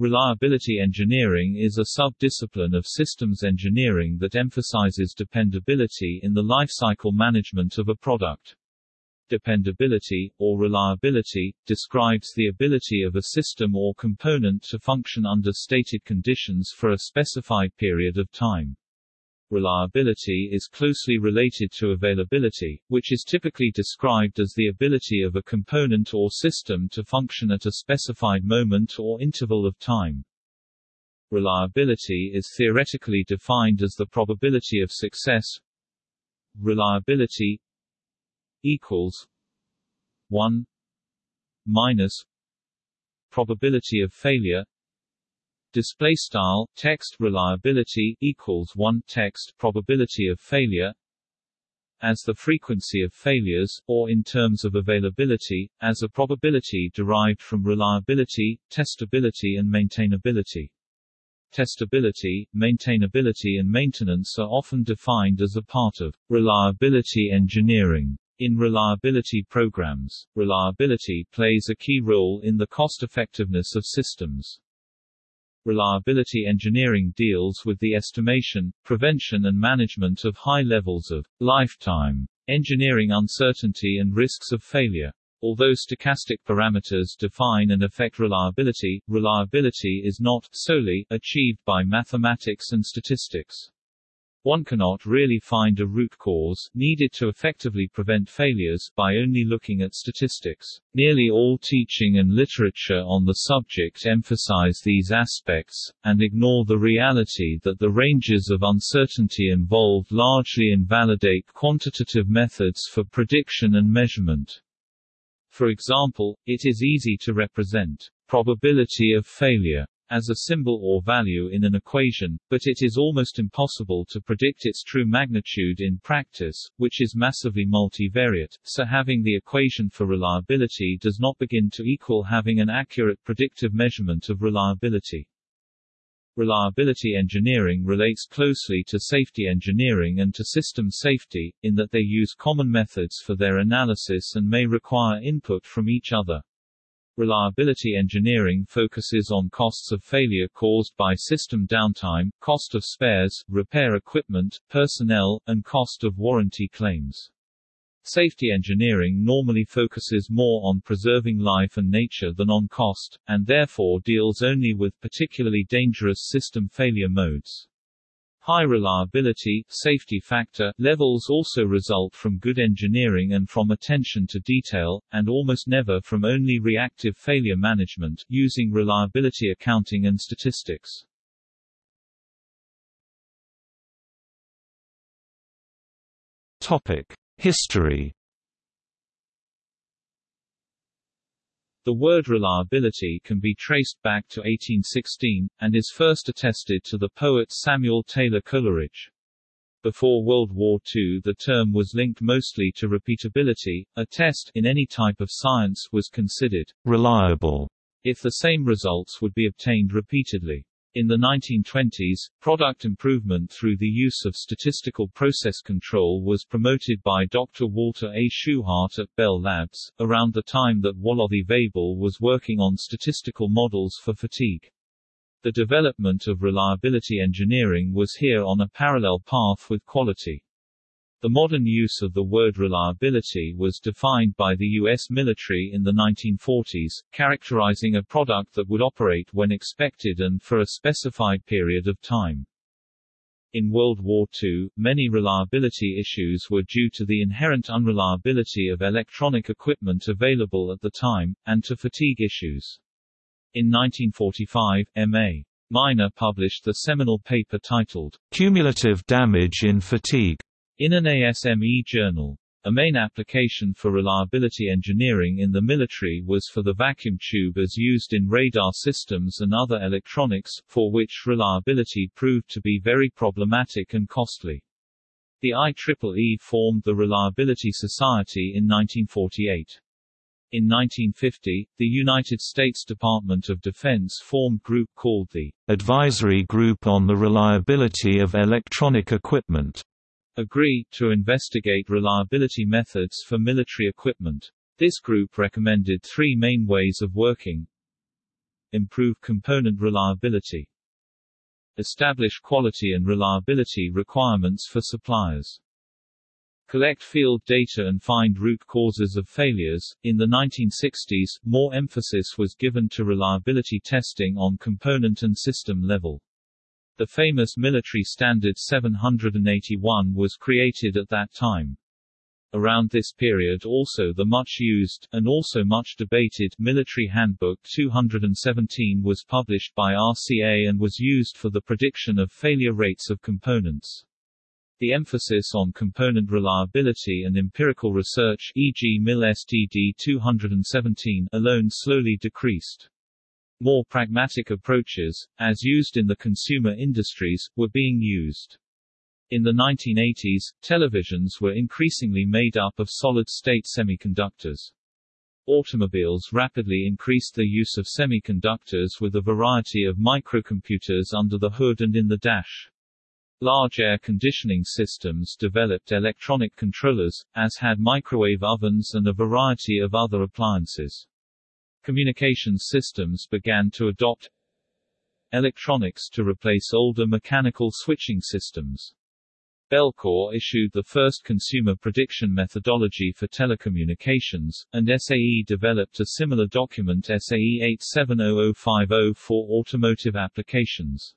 Reliability engineering is a sub-discipline of systems engineering that emphasizes dependability in the lifecycle management of a product. Dependability, or reliability, describes the ability of a system or component to function under stated conditions for a specified period of time. Reliability is closely related to availability, which is typically described as the ability of a component or system to function at a specified moment or interval of time. Reliability is theoretically defined as the probability of success reliability equals 1 minus probability of failure display style text reliability equals 1 text probability of failure as the frequency of failures, or in terms of availability, as a probability derived from reliability, testability and maintainability. Testability, maintainability and maintenance are often defined as a part of reliability engineering. In reliability programs, reliability plays a key role in the cost-effectiveness of systems. Reliability engineering deals with the estimation, prevention and management of high levels of lifetime engineering uncertainty and risks of failure. Although stochastic parameters define and affect reliability, reliability is not solely achieved by mathematics and statistics. One cannot really find a root cause, needed to effectively prevent failures, by only looking at statistics. Nearly all teaching and literature on the subject emphasize these aspects, and ignore the reality that the ranges of uncertainty involved largely invalidate quantitative methods for prediction and measurement. For example, it is easy to represent probability of failure as a symbol or value in an equation, but it is almost impossible to predict its true magnitude in practice, which is massively multivariate, so having the equation for reliability does not begin to equal having an accurate predictive measurement of reliability. Reliability engineering relates closely to safety engineering and to system safety, in that they use common methods for their analysis and may require input from each other. Reliability engineering focuses on costs of failure caused by system downtime, cost of spares, repair equipment, personnel, and cost of warranty claims. Safety engineering normally focuses more on preserving life and nature than on cost, and therefore deals only with particularly dangerous system failure modes. High reliability safety factor levels also result from good engineering and from attention to detail, and almost never from only reactive failure management, using reliability accounting and statistics. Topic: History The word reliability can be traced back to 1816, and is first attested to the poet Samuel Taylor Coleridge. Before World War II the term was linked mostly to repeatability, a test in any type of science was considered reliable if the same results would be obtained repeatedly. In the 1920s, product improvement through the use of statistical process control was promoted by Dr. Walter A. Shewhart at Bell Labs, around the time that Waloddi Weibull was working on statistical models for fatigue. The development of reliability engineering was here on a parallel path with quality. The modern use of the word reliability was defined by the U.S. military in the 1940s, characterizing a product that would operate when expected and for a specified period of time. In World War II, many reliability issues were due to the inherent unreliability of electronic equipment available at the time, and to fatigue issues. In 1945, M.A. Miner published the seminal paper titled, Cumulative Damage in Fatigue, in an ASME journal. A main application for reliability engineering in the military was for the vacuum tube as used in radar systems and other electronics, for which reliability proved to be very problematic and costly. The IEEE formed the Reliability Society in 1948. In 1950, the United States Department of Defense formed group called the Advisory Group on the Reliability of Electronic Equipment AGREE, to investigate reliability methods for military equipment. This group recommended three main ways of working. improve component reliability. Establish quality and reliability requirements for suppliers. Collect field data and find root causes of failures. In the 1960s, more emphasis was given to reliability testing on component and system level. The famous military standard 781 was created at that time. Around this period also the much-used, and also much debated, Military Handbook 217 was published by RCA and was used for the prediction of failure rates of components. The emphasis on component reliability and empirical research e.g. MIL STD 217 alone slowly decreased. More pragmatic approaches, as used in the consumer industries, were being used. In the 1980s, televisions were increasingly made up of solid-state semiconductors. Automobiles rapidly increased the use of semiconductors with a variety of microcomputers under the hood and in the dash. Large air conditioning systems developed electronic controllers, as had microwave ovens and a variety of other appliances. Communications systems began to adopt electronics to replace older mechanical switching systems. Bellcore issued the first consumer prediction methodology for telecommunications, and SAE developed a similar document SAE 870050 for automotive applications.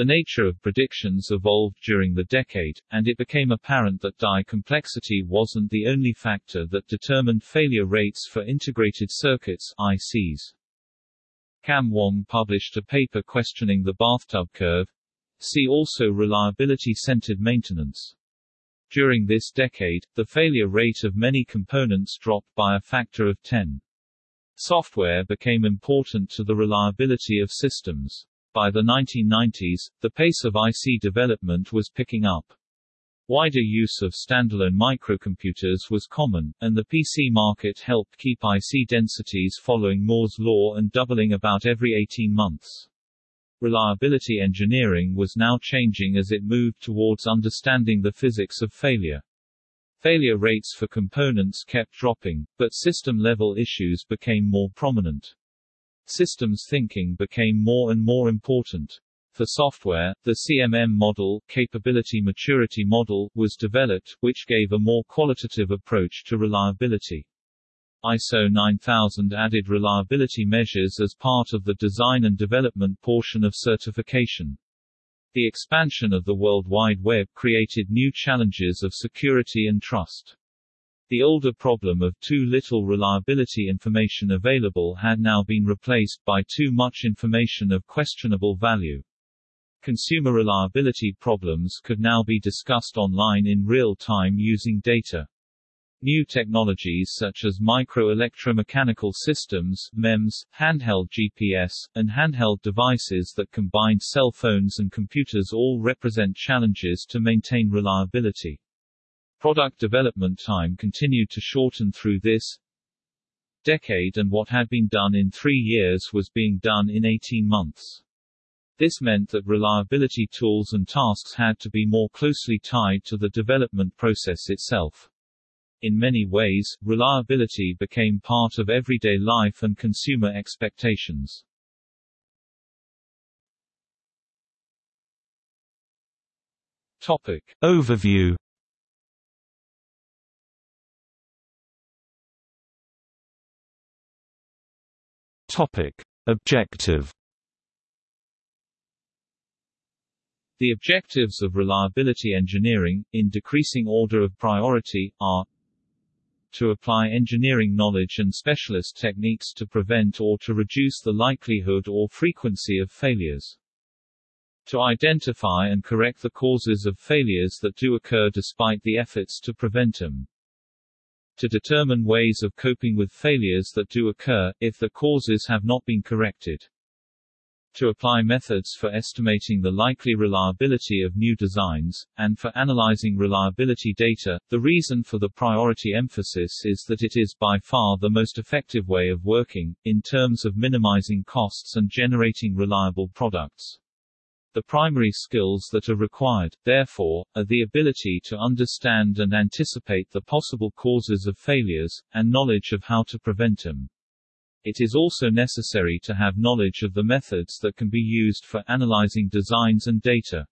The nature of predictions evolved during the decade, and it became apparent that die complexity wasn't the only factor that determined failure rates for integrated circuits ICs. Kam Wong published a paper questioning the bathtub curve. See also reliability-centered maintenance. During this decade, the failure rate of many components dropped by a factor of 10. Software became important to the reliability of systems. By the 1990s, the pace of IC development was picking up. Wider use of standalone microcomputers was common, and the PC market helped keep IC densities following Moore's law and doubling about every 18 months. Reliability engineering was now changing as it moved towards understanding the physics of failure. Failure rates for components kept dropping, but system-level issues became more prominent. Systems thinking became more and more important. For software, the CMM model, Capability Maturity Model, was developed, which gave a more qualitative approach to reliability. ISO 9000 added reliability measures as part of the design and development portion of certification. The expansion of the World Wide Web created new challenges of security and trust. The older problem of too little reliability information available had now been replaced by too much information of questionable value. Consumer reliability problems could now be discussed online in real time using data. New technologies such as micro-electromechanical systems MEMS, handheld GPS, and handheld devices that combine cell phones and computers all represent challenges to maintain reliability. Product development time continued to shorten through this decade and what had been done in three years was being done in 18 months. This meant that reliability tools and tasks had to be more closely tied to the development process itself. In many ways, reliability became part of everyday life and consumer expectations. Topic. Overview Topic. Objective The objectives of reliability engineering, in decreasing order of priority, are to apply engineering knowledge and specialist techniques to prevent or to reduce the likelihood or frequency of failures. To identify and correct the causes of failures that do occur despite the efforts to prevent them to determine ways of coping with failures that do occur, if the causes have not been corrected. To apply methods for estimating the likely reliability of new designs, and for analyzing reliability data, the reason for the priority emphasis is that it is by far the most effective way of working, in terms of minimizing costs and generating reliable products. The primary skills that are required, therefore, are the ability to understand and anticipate the possible causes of failures, and knowledge of how to prevent them. It is also necessary to have knowledge of the methods that can be used for analyzing designs and data.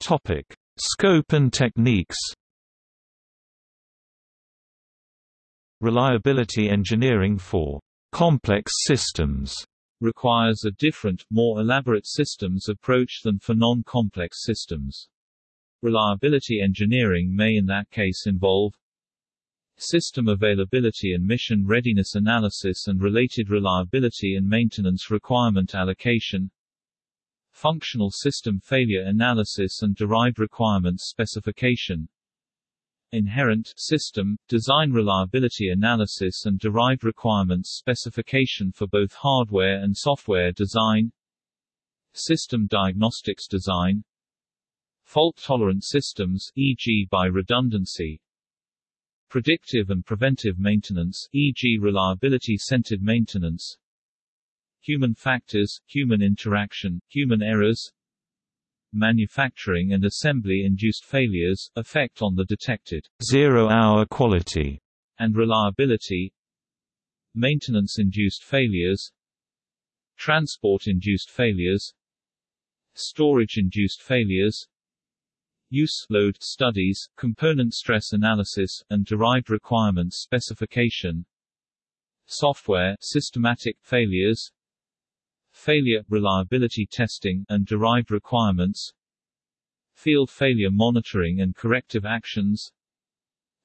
Topic: Scope and techniques. Reliability engineering for complex systems requires a different, more elaborate systems approach than for non-complex systems. Reliability engineering may in that case involve system availability and mission readiness analysis and related reliability and maintenance requirement allocation functional system failure analysis and derived requirements specification inherent system, design reliability analysis and derived requirements specification for both hardware and software design. System diagnostics design. Fault-tolerant systems e.g. by redundancy. Predictive and preventive maintenance e.g. reliability-centered maintenance. Human factors, human interaction, human errors, manufacturing and assembly-induced failures, effect on the detected zero-hour quality. and reliability, maintenance-induced failures, transport-induced failures, storage-induced failures, use load studies, component stress analysis, and derived requirements specification, software systematic failures, failure, reliability testing, and derived requirements. Field failure monitoring and corrective actions.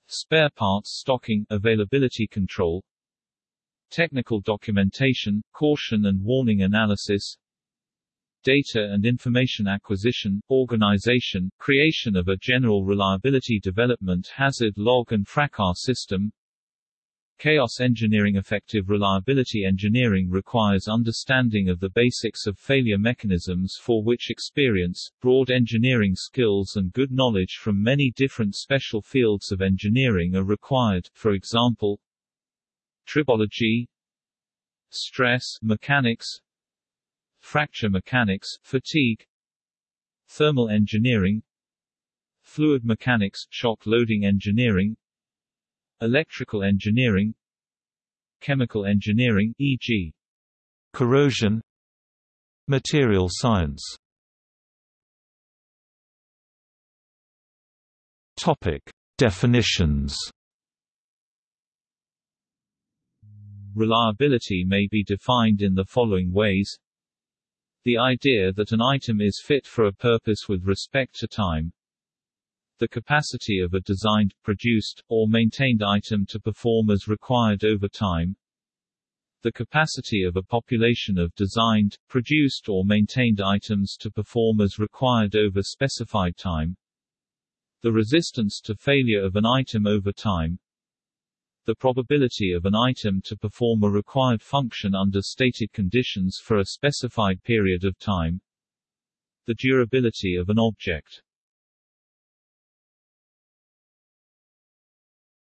Spare parts stocking, availability control. Technical documentation, caution and warning analysis. Data and information acquisition, organization, creation of a general reliability development hazard log and FRACAS system Chaos engineering Effective reliability engineering requires understanding of the basics of failure mechanisms for which experience, broad engineering skills and good knowledge from many different special fields of engineering are required, for example tribology stress mechanics fracture mechanics, fatigue thermal engineering fluid mechanics, shock loading engineering electrical engineering chemical engineering e.g. corrosion material science. Topic definitions. Reliability may be defined in the following ways. The idea that an item is fit for a purpose with respect to time the capacity of a designed, produced, or maintained item to perform as required over time, the capacity of a population of designed, produced or maintained items to perform as required over specified time, the resistance to failure of an item over time, the probability of an item to perform a required function under stated conditions for a specified period of time, the durability of an object.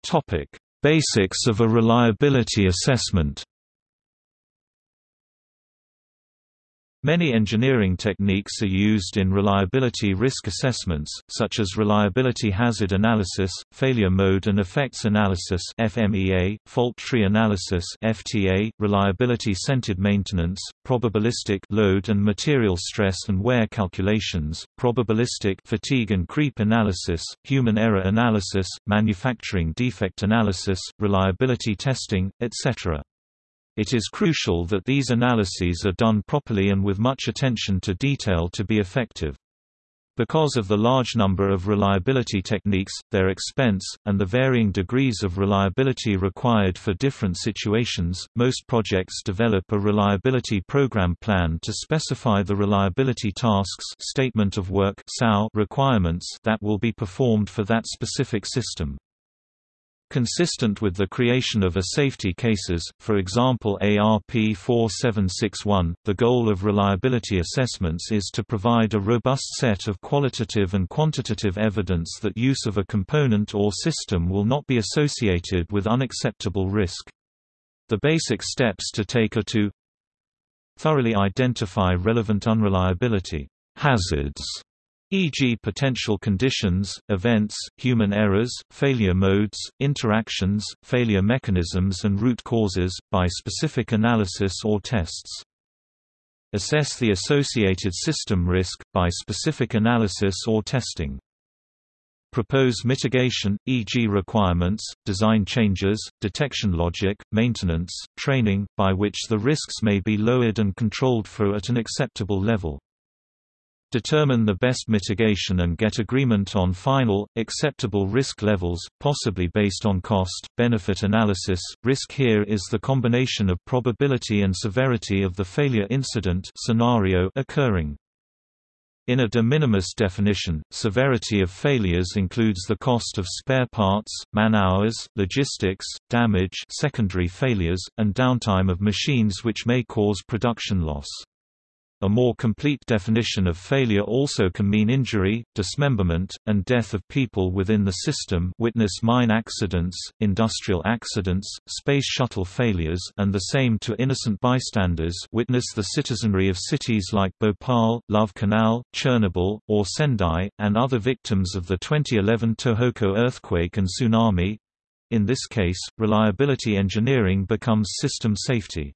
Topic: Basics of a reliability assessment. Many engineering techniques are used in reliability risk assessments, such as reliability hazard analysis, failure mode and effects analysis (FMEA), fault tree analysis (FTA), reliability-centered maintenance, probabilistic load and material stress and wear calculations, probabilistic fatigue and creep analysis, human error analysis, manufacturing defect analysis, reliability testing, etc. It is crucial that these analyses are done properly and with much attention to detail to be effective. Because of the large number of reliability techniques, their expense, and the varying degrees of reliability required for different situations, most projects develop a reliability program plan to specify the reliability tasks statement of work requirements that will be performed for that specific system. Consistent with the creation of a safety cases, for example ARP 4761, the goal of reliability assessments is to provide a robust set of qualitative and quantitative evidence that use of a component or system will not be associated with unacceptable risk. The basic steps to take are to thoroughly identify relevant unreliability hazards e.g. potential conditions, events, human errors, failure modes, interactions, failure mechanisms and root causes, by specific analysis or tests. Assess the associated system risk, by specific analysis or testing. Propose mitigation, e.g. requirements, design changes, detection logic, maintenance, training, by which the risks may be lowered and controlled for at an acceptable level. Determine the best mitigation and get agreement on final, acceptable risk levels, possibly based on cost, benefit analysis. Risk here is the combination of probability and severity of the failure incident scenario occurring. In a de minimis definition, severity of failures includes the cost of spare parts, man-hours, logistics, damage secondary failures, and downtime of machines which may cause production loss. A more complete definition of failure also can mean injury, dismemberment, and death of people within the system witness mine accidents, industrial accidents, space shuttle failures and the same to innocent bystanders witness the citizenry of cities like Bhopal, Love Canal, Chernobyl, or Sendai, and other victims of the 2011 Tohoku earthquake and tsunami. In this case, reliability engineering becomes system safety.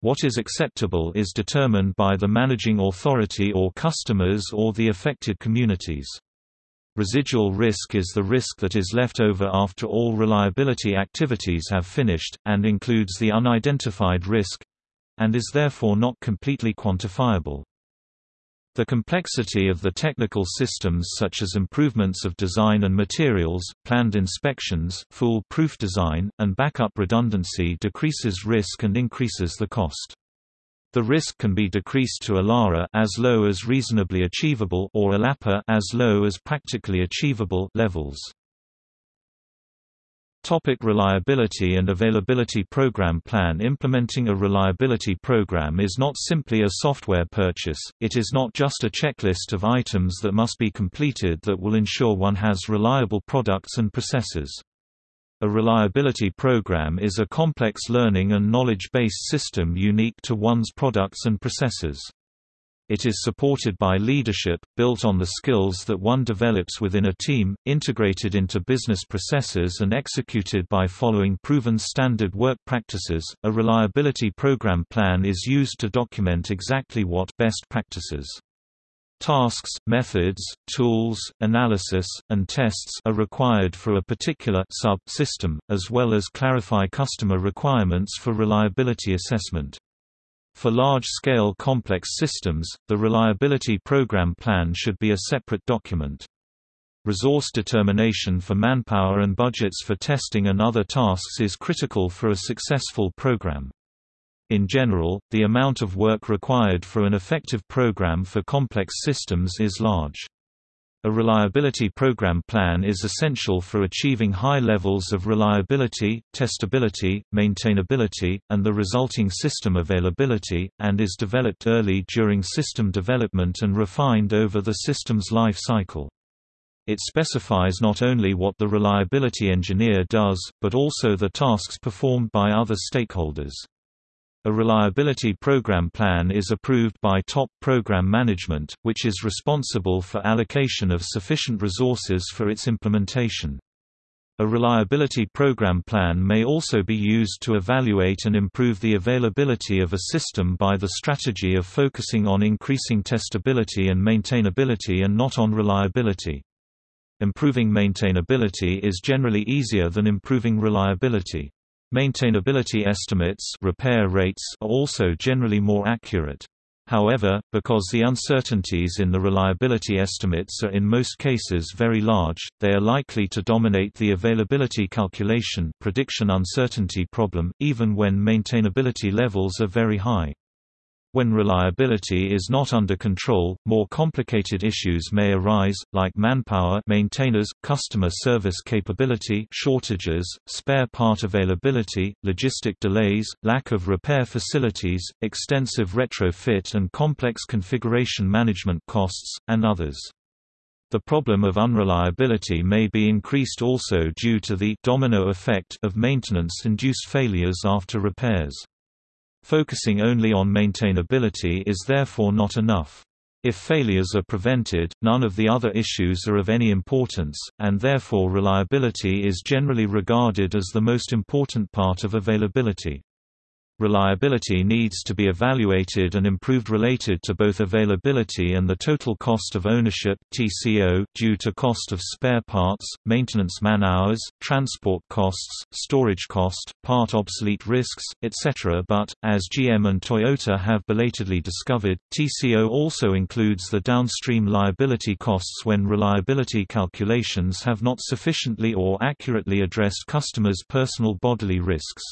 What is acceptable is determined by the managing authority or customers or the affected communities. Residual risk is the risk that is left over after all reliability activities have finished, and includes the unidentified risk—and is therefore not completely quantifiable. The complexity of the technical systems such as improvements of design and materials, planned inspections, fool-proof design, and backup redundancy decreases risk and increases the cost. The risk can be decreased to ALARA as low as reasonably achievable or ALAPA as low as practically achievable levels. Topic reliability and availability program plan Implementing a reliability program is not simply a software purchase, it is not just a checklist of items that must be completed that will ensure one has reliable products and processes. A reliability program is a complex learning and knowledge-based system unique to one's products and processes. It is supported by leadership, built on the skills that one develops within a team, integrated into business processes and executed by following proven standard work practices. A reliability program plan is used to document exactly what best practices Tasks, methods, tools, analysis, and tests are required for a particular sub-system, as well as clarify customer requirements for reliability assessment. For large-scale complex systems, the reliability program plan should be a separate document. Resource determination for manpower and budgets for testing and other tasks is critical for a successful program. In general, the amount of work required for an effective program for complex systems is large. A reliability program plan is essential for achieving high levels of reliability, testability, maintainability, and the resulting system availability, and is developed early during system development and refined over the system's life cycle. It specifies not only what the reliability engineer does, but also the tasks performed by other stakeholders. A reliability program plan is approved by top program management, which is responsible for allocation of sufficient resources for its implementation. A reliability program plan may also be used to evaluate and improve the availability of a system by the strategy of focusing on increasing testability and maintainability and not on reliability. Improving maintainability is generally easier than improving reliability. Maintainability estimates repair rates are also generally more accurate. However, because the uncertainties in the reliability estimates are in most cases very large, they are likely to dominate the availability calculation prediction uncertainty problem, even when maintainability levels are very high. When reliability is not under control, more complicated issues may arise, like manpower maintainers, customer service capability shortages, spare part availability, logistic delays, lack of repair facilities, extensive retrofit and complex configuration management costs, and others. The problem of unreliability may be increased also due to the domino effect of maintenance-induced failures after repairs. Focusing only on maintainability is therefore not enough. If failures are prevented, none of the other issues are of any importance, and therefore reliability is generally regarded as the most important part of availability. Reliability needs to be evaluated and improved related to both availability and the total cost of ownership TCO, due to cost of spare parts, maintenance man-hours, transport costs, storage cost, part obsolete risks, etc. But, as GM and Toyota have belatedly discovered, TCO also includes the downstream liability costs when reliability calculations have not sufficiently or accurately addressed customers' personal bodily risks.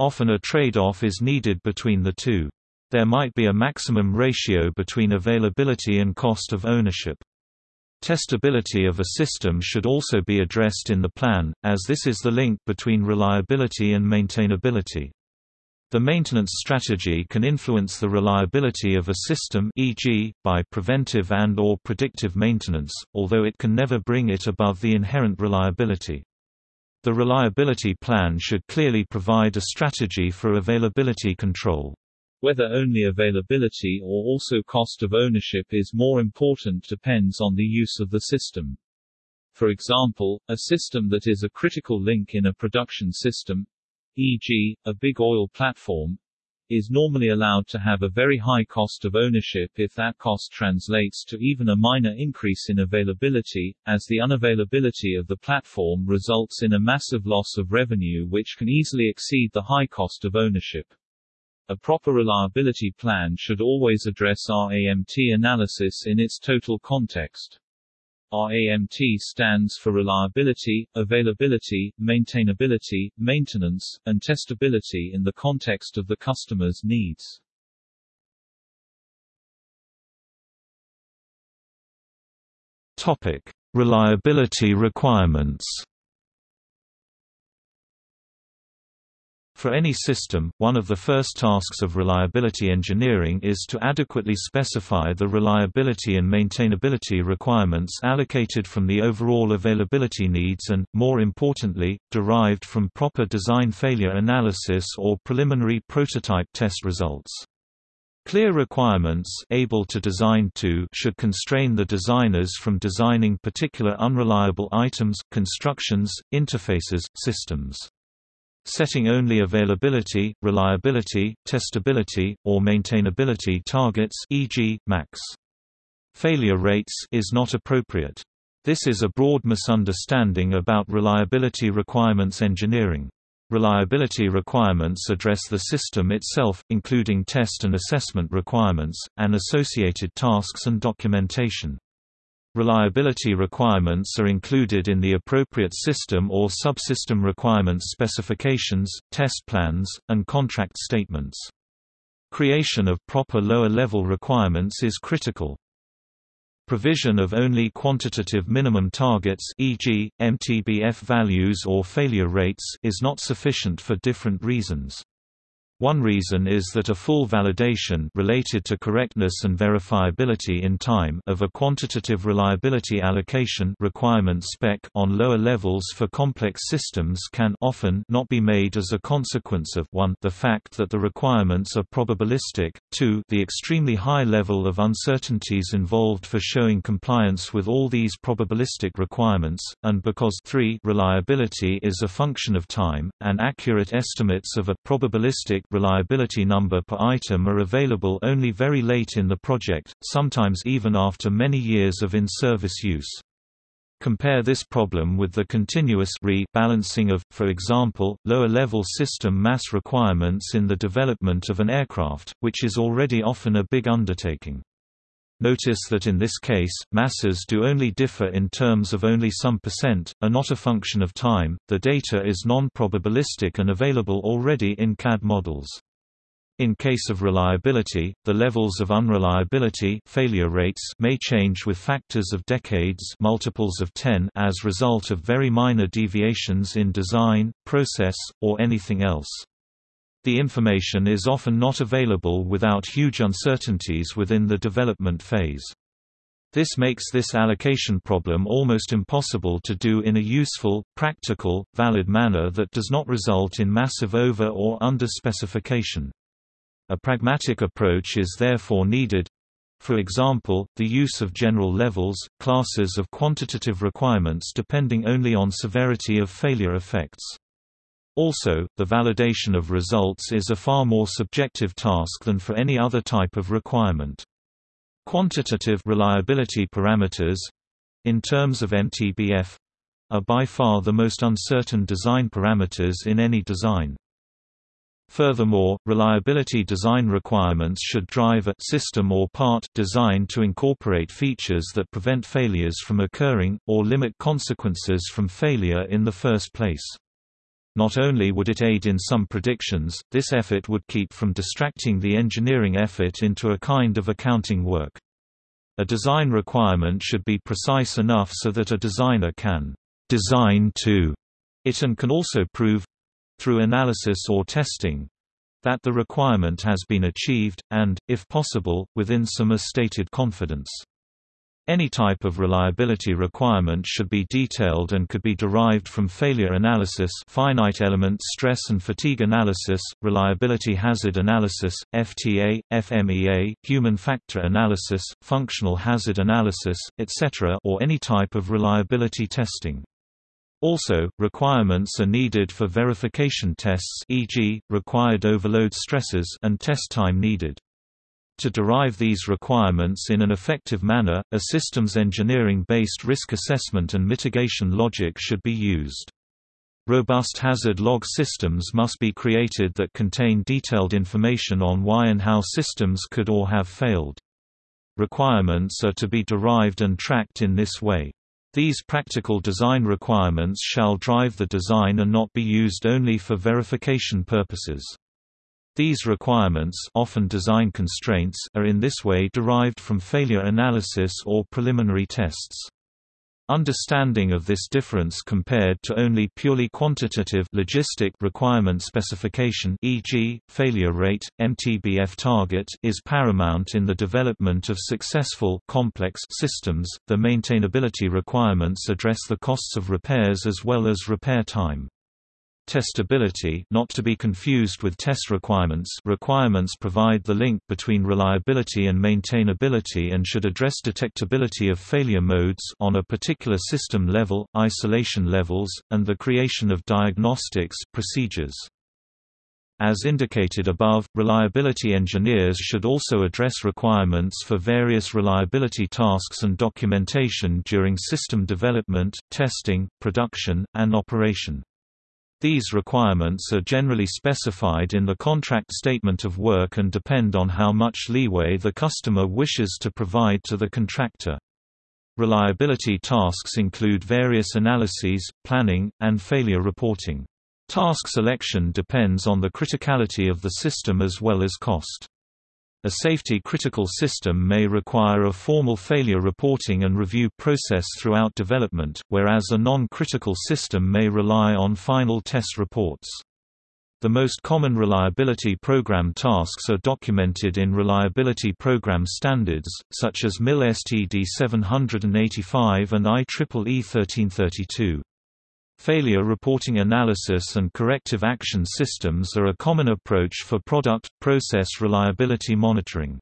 Often a trade-off is needed between the two. There might be a maximum ratio between availability and cost of ownership. Testability of a system should also be addressed in the plan, as this is the link between reliability and maintainability. The maintenance strategy can influence the reliability of a system e.g., by preventive and or predictive maintenance, although it can never bring it above the inherent reliability. The reliability plan should clearly provide a strategy for availability control. Whether only availability or also cost of ownership is more important depends on the use of the system. For example, a system that is a critical link in a production system, e.g., a big oil platform, is normally allowed to have a very high cost of ownership if that cost translates to even a minor increase in availability, as the unavailability of the platform results in a massive loss of revenue which can easily exceed the high cost of ownership. A proper reliability plan should always address RAMT analysis in its total context. RAMT stands for reliability, availability, maintainability, maintenance, and testability in the context of the customer's needs. Topic: Reliability requirements. For any system, one of the first tasks of reliability engineering is to adequately specify the reliability and maintainability requirements allocated from the overall availability needs and, more importantly, derived from proper design failure analysis or preliminary prototype test results. Clear requirements able to design to should constrain the designers from designing particular unreliable items, constructions, interfaces, systems. Setting only availability, reliability, testability, or maintainability targets e.g., max. Failure rates is not appropriate. This is a broad misunderstanding about reliability requirements engineering. Reliability requirements address the system itself, including test and assessment requirements, and associated tasks and documentation. Reliability requirements are included in the appropriate system or subsystem requirements specifications, test plans, and contract statements. Creation of proper lower-level requirements is critical. Provision of only quantitative minimum targets e.g., MTBF values or failure rates is not sufficient for different reasons. One reason is that a full validation related to correctness and verifiability in time of a quantitative reliability allocation requirement spec on lower levels for complex systems can often not be made as a consequence of 1 the fact that the requirements are probabilistic, 2 the extremely high level of uncertainties involved for showing compliance with all these probabilistic requirements, and because 3 reliability is a function of time, and accurate estimates of a probabilistic reliability number per item are available only very late in the project, sometimes even after many years of in-service use. Compare this problem with the continuous re-balancing of, for example, lower-level system mass requirements in the development of an aircraft, which is already often a big undertaking. Notice that in this case, masses do only differ in terms of only some percent, are not a function of time, the data is non-probabilistic and available already in CAD models. In case of reliability, the levels of unreliability failure rates may change with factors of decades multiples of 10 as result of very minor deviations in design, process, or anything else. The information is often not available without huge uncertainties within the development phase. This makes this allocation problem almost impossible to do in a useful, practical, valid manner that does not result in massive over or under specification. A pragmatic approach is therefore needed, for example, the use of general levels, classes of quantitative requirements depending only on severity of failure effects. Also, the validation of results is a far more subjective task than for any other type of requirement. Quantitative reliability parameters in terms of MTBF are by far the most uncertain design parameters in any design. Furthermore, reliability design requirements should drive a system or part design to incorporate features that prevent failures from occurring, or limit consequences from failure in the first place. Not only would it aid in some predictions, this effort would keep from distracting the engineering effort into a kind of accounting work. A design requirement should be precise enough so that a designer can design to it and can also prove through analysis or testing that the requirement has been achieved, and, if possible, within some stated confidence. Any type of reliability requirement should be detailed and could be derived from failure analysis finite element stress and fatigue analysis, reliability hazard analysis, FTA, FMEA, human factor analysis, functional hazard analysis, etc. or any type of reliability testing. Also, requirements are needed for verification tests e.g., required overload stresses and test time needed. To derive these requirements in an effective manner, a systems engineering-based risk assessment and mitigation logic should be used. Robust hazard log systems must be created that contain detailed information on why and how systems could or have failed. Requirements are to be derived and tracked in this way. These practical design requirements shall drive the design and not be used only for verification purposes. These requirements often design constraints are in this way derived from failure analysis or preliminary tests. Understanding of this difference compared to only purely quantitative logistic requirement specification e.g., failure rate, MTBF target is paramount in the development of successful complex systems. The maintainability requirements address the costs of repairs as well as repair time. Testability not to be confused with test requirements requirements provide the link between reliability and maintainability and should address detectability of failure modes on a particular system level, isolation levels, and the creation of diagnostics procedures. As indicated above, reliability engineers should also address requirements for various reliability tasks and documentation during system development, testing, production, and operation. These requirements are generally specified in the contract statement of work and depend on how much leeway the customer wishes to provide to the contractor. Reliability tasks include various analyses, planning, and failure reporting. Task selection depends on the criticality of the system as well as cost. A safety-critical system may require a formal failure reporting and review process throughout development, whereas a non-critical system may rely on final test reports. The most common reliability program tasks are documented in reliability program standards, such as MIL STD 785 and IEEE 1332. Failure reporting analysis and corrective action systems are a common approach for product, process reliability monitoring.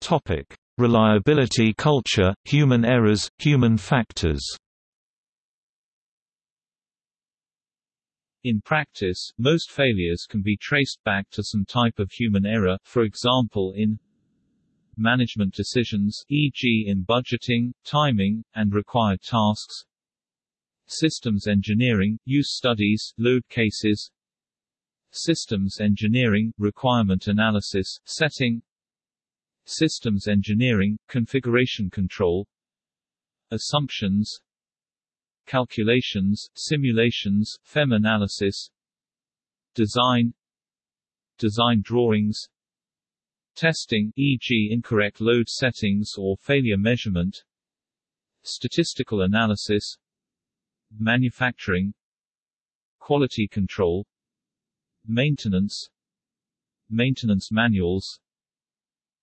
Topic: Reliability culture, human errors, human factors In practice, most failures can be traced back to some type of human error, for example in management decisions e.g. in budgeting, timing, and required tasks. Systems engineering, use studies, load cases. Systems engineering, requirement analysis, setting. Systems engineering, configuration control. Assumptions. Calculations, simulations, FEM analysis. Design. Design drawings Testing e.g. incorrect load settings or failure measurement Statistical analysis Manufacturing Quality control Maintenance Maintenance manuals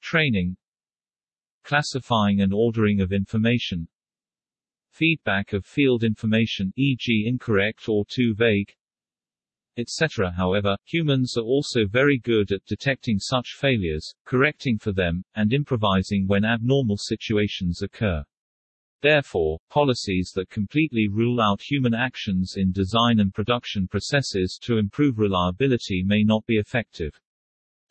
Training Classifying and ordering of information Feedback of field information e.g. incorrect or too vague etc. However, humans are also very good at detecting such failures, correcting for them, and improvising when abnormal situations occur. Therefore, policies that completely rule out human actions in design and production processes to improve reliability may not be effective.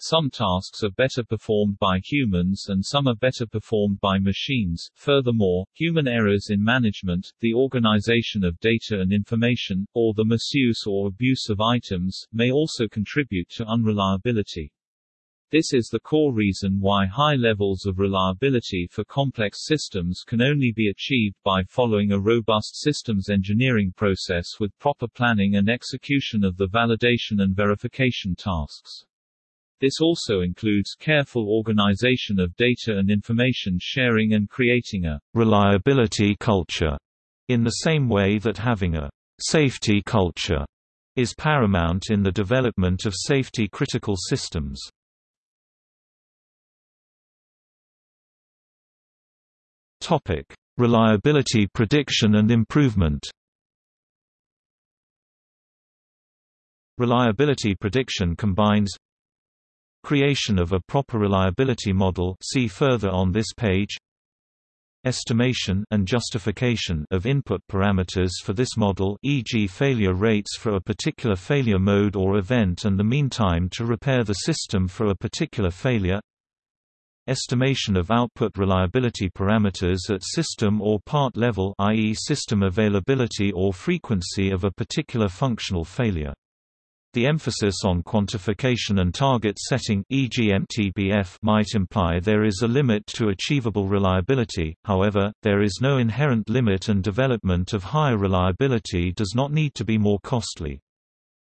Some tasks are better performed by humans and some are better performed by machines. Furthermore, human errors in management, the organization of data and information, or the misuse or abuse of items, may also contribute to unreliability. This is the core reason why high levels of reliability for complex systems can only be achieved by following a robust systems engineering process with proper planning and execution of the validation and verification tasks. This also includes careful organization of data and information sharing and creating a reliability culture, in the same way that having a safety culture is paramount in the development of safety-critical systems. Topic: Reliability prediction and improvement. Reliability prediction combines creation of a proper reliability model see further on this page estimation and justification of input parameters for this model e.g. failure rates for a particular failure mode or event and the mean time to repair the system for a particular failure estimation of output reliability parameters at system or part level i.e. system availability or frequency of a particular functional failure. The emphasis on quantification and target setting e.g. MTBF might imply there is a limit to achievable reliability, however, there is no inherent limit and development of higher reliability does not need to be more costly.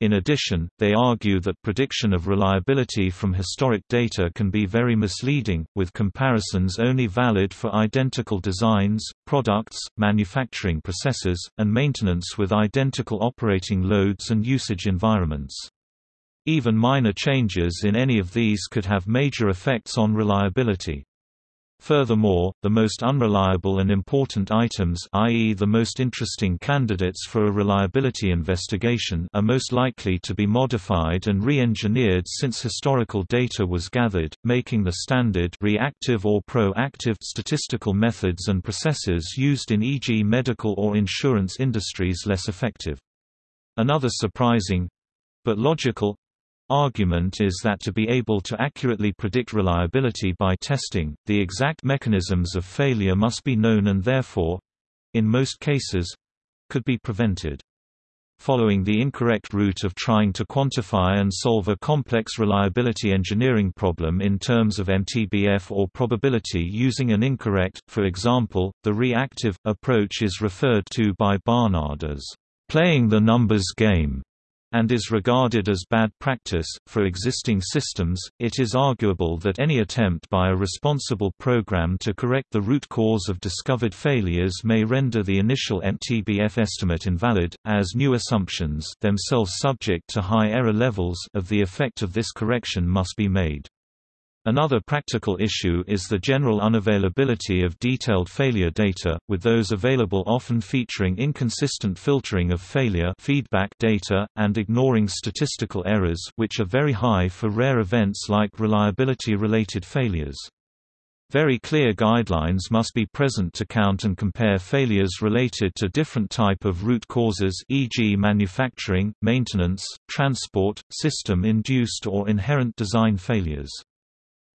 In addition, they argue that prediction of reliability from historic data can be very misleading, with comparisons only valid for identical designs, products, manufacturing processes, and maintenance with identical operating loads and usage environments. Even minor changes in any of these could have major effects on reliability. Furthermore, the most unreliable and important items i.e. the most interesting candidates for a reliability investigation are most likely to be modified and re-engineered since historical data was gathered, making the standard reactive or proactive statistical methods and processes used in e.g. medical or insurance industries less effective. Another surprising—but logical argument is that to be able to accurately predict reliability by testing, the exact mechanisms of failure must be known and therefore—in most cases—could be prevented. Following the incorrect route of trying to quantify and solve a complex reliability engineering problem in terms of MTBF or probability using an incorrect, for example, the reactive, approach is referred to by Barnard as playing the numbers game and is regarded as bad practice. For existing systems, it is arguable that any attempt by a responsible program to correct the root cause of discovered failures may render the initial MTBF estimate invalid, as new assumptions themselves subject to high error levels of the effect of this correction must be made. Another practical issue is the general unavailability of detailed failure data, with those available often featuring inconsistent filtering of failure feedback data, and ignoring statistical errors which are very high for rare events like reliability-related failures. Very clear guidelines must be present to count and compare failures related to different type of root causes e.g. manufacturing, maintenance, transport, system-induced or inherent design failures.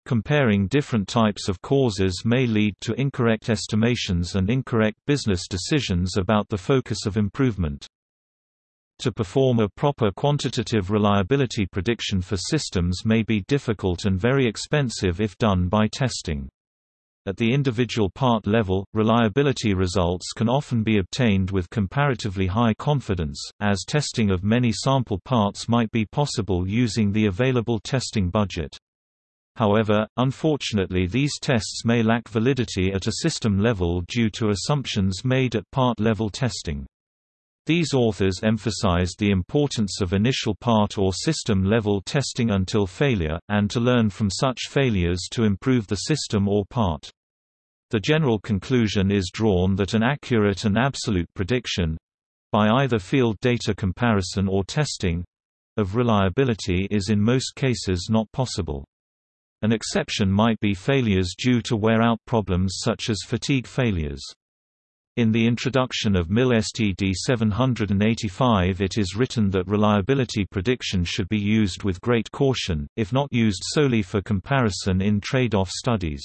Comparing different types of causes may lead to incorrect estimations and incorrect business decisions about the focus of improvement. To perform a proper quantitative reliability prediction for systems may be difficult and very expensive if done by testing. At the individual part level, reliability results can often be obtained with comparatively high confidence, as testing of many sample parts might be possible using the available testing budget. However, unfortunately these tests may lack validity at a system level due to assumptions made at part-level testing. These authors emphasized the importance of initial part or system-level testing until failure, and to learn from such failures to improve the system or part. The general conclusion is drawn that an accurate and absolute prediction—by either field data comparison or testing, of reliability is in most cases not possible. An exception might be failures due to wear-out problems such as fatigue failures. In the introduction of MIL STD 785 it is written that reliability prediction should be used with great caution, if not used solely for comparison in trade-off studies.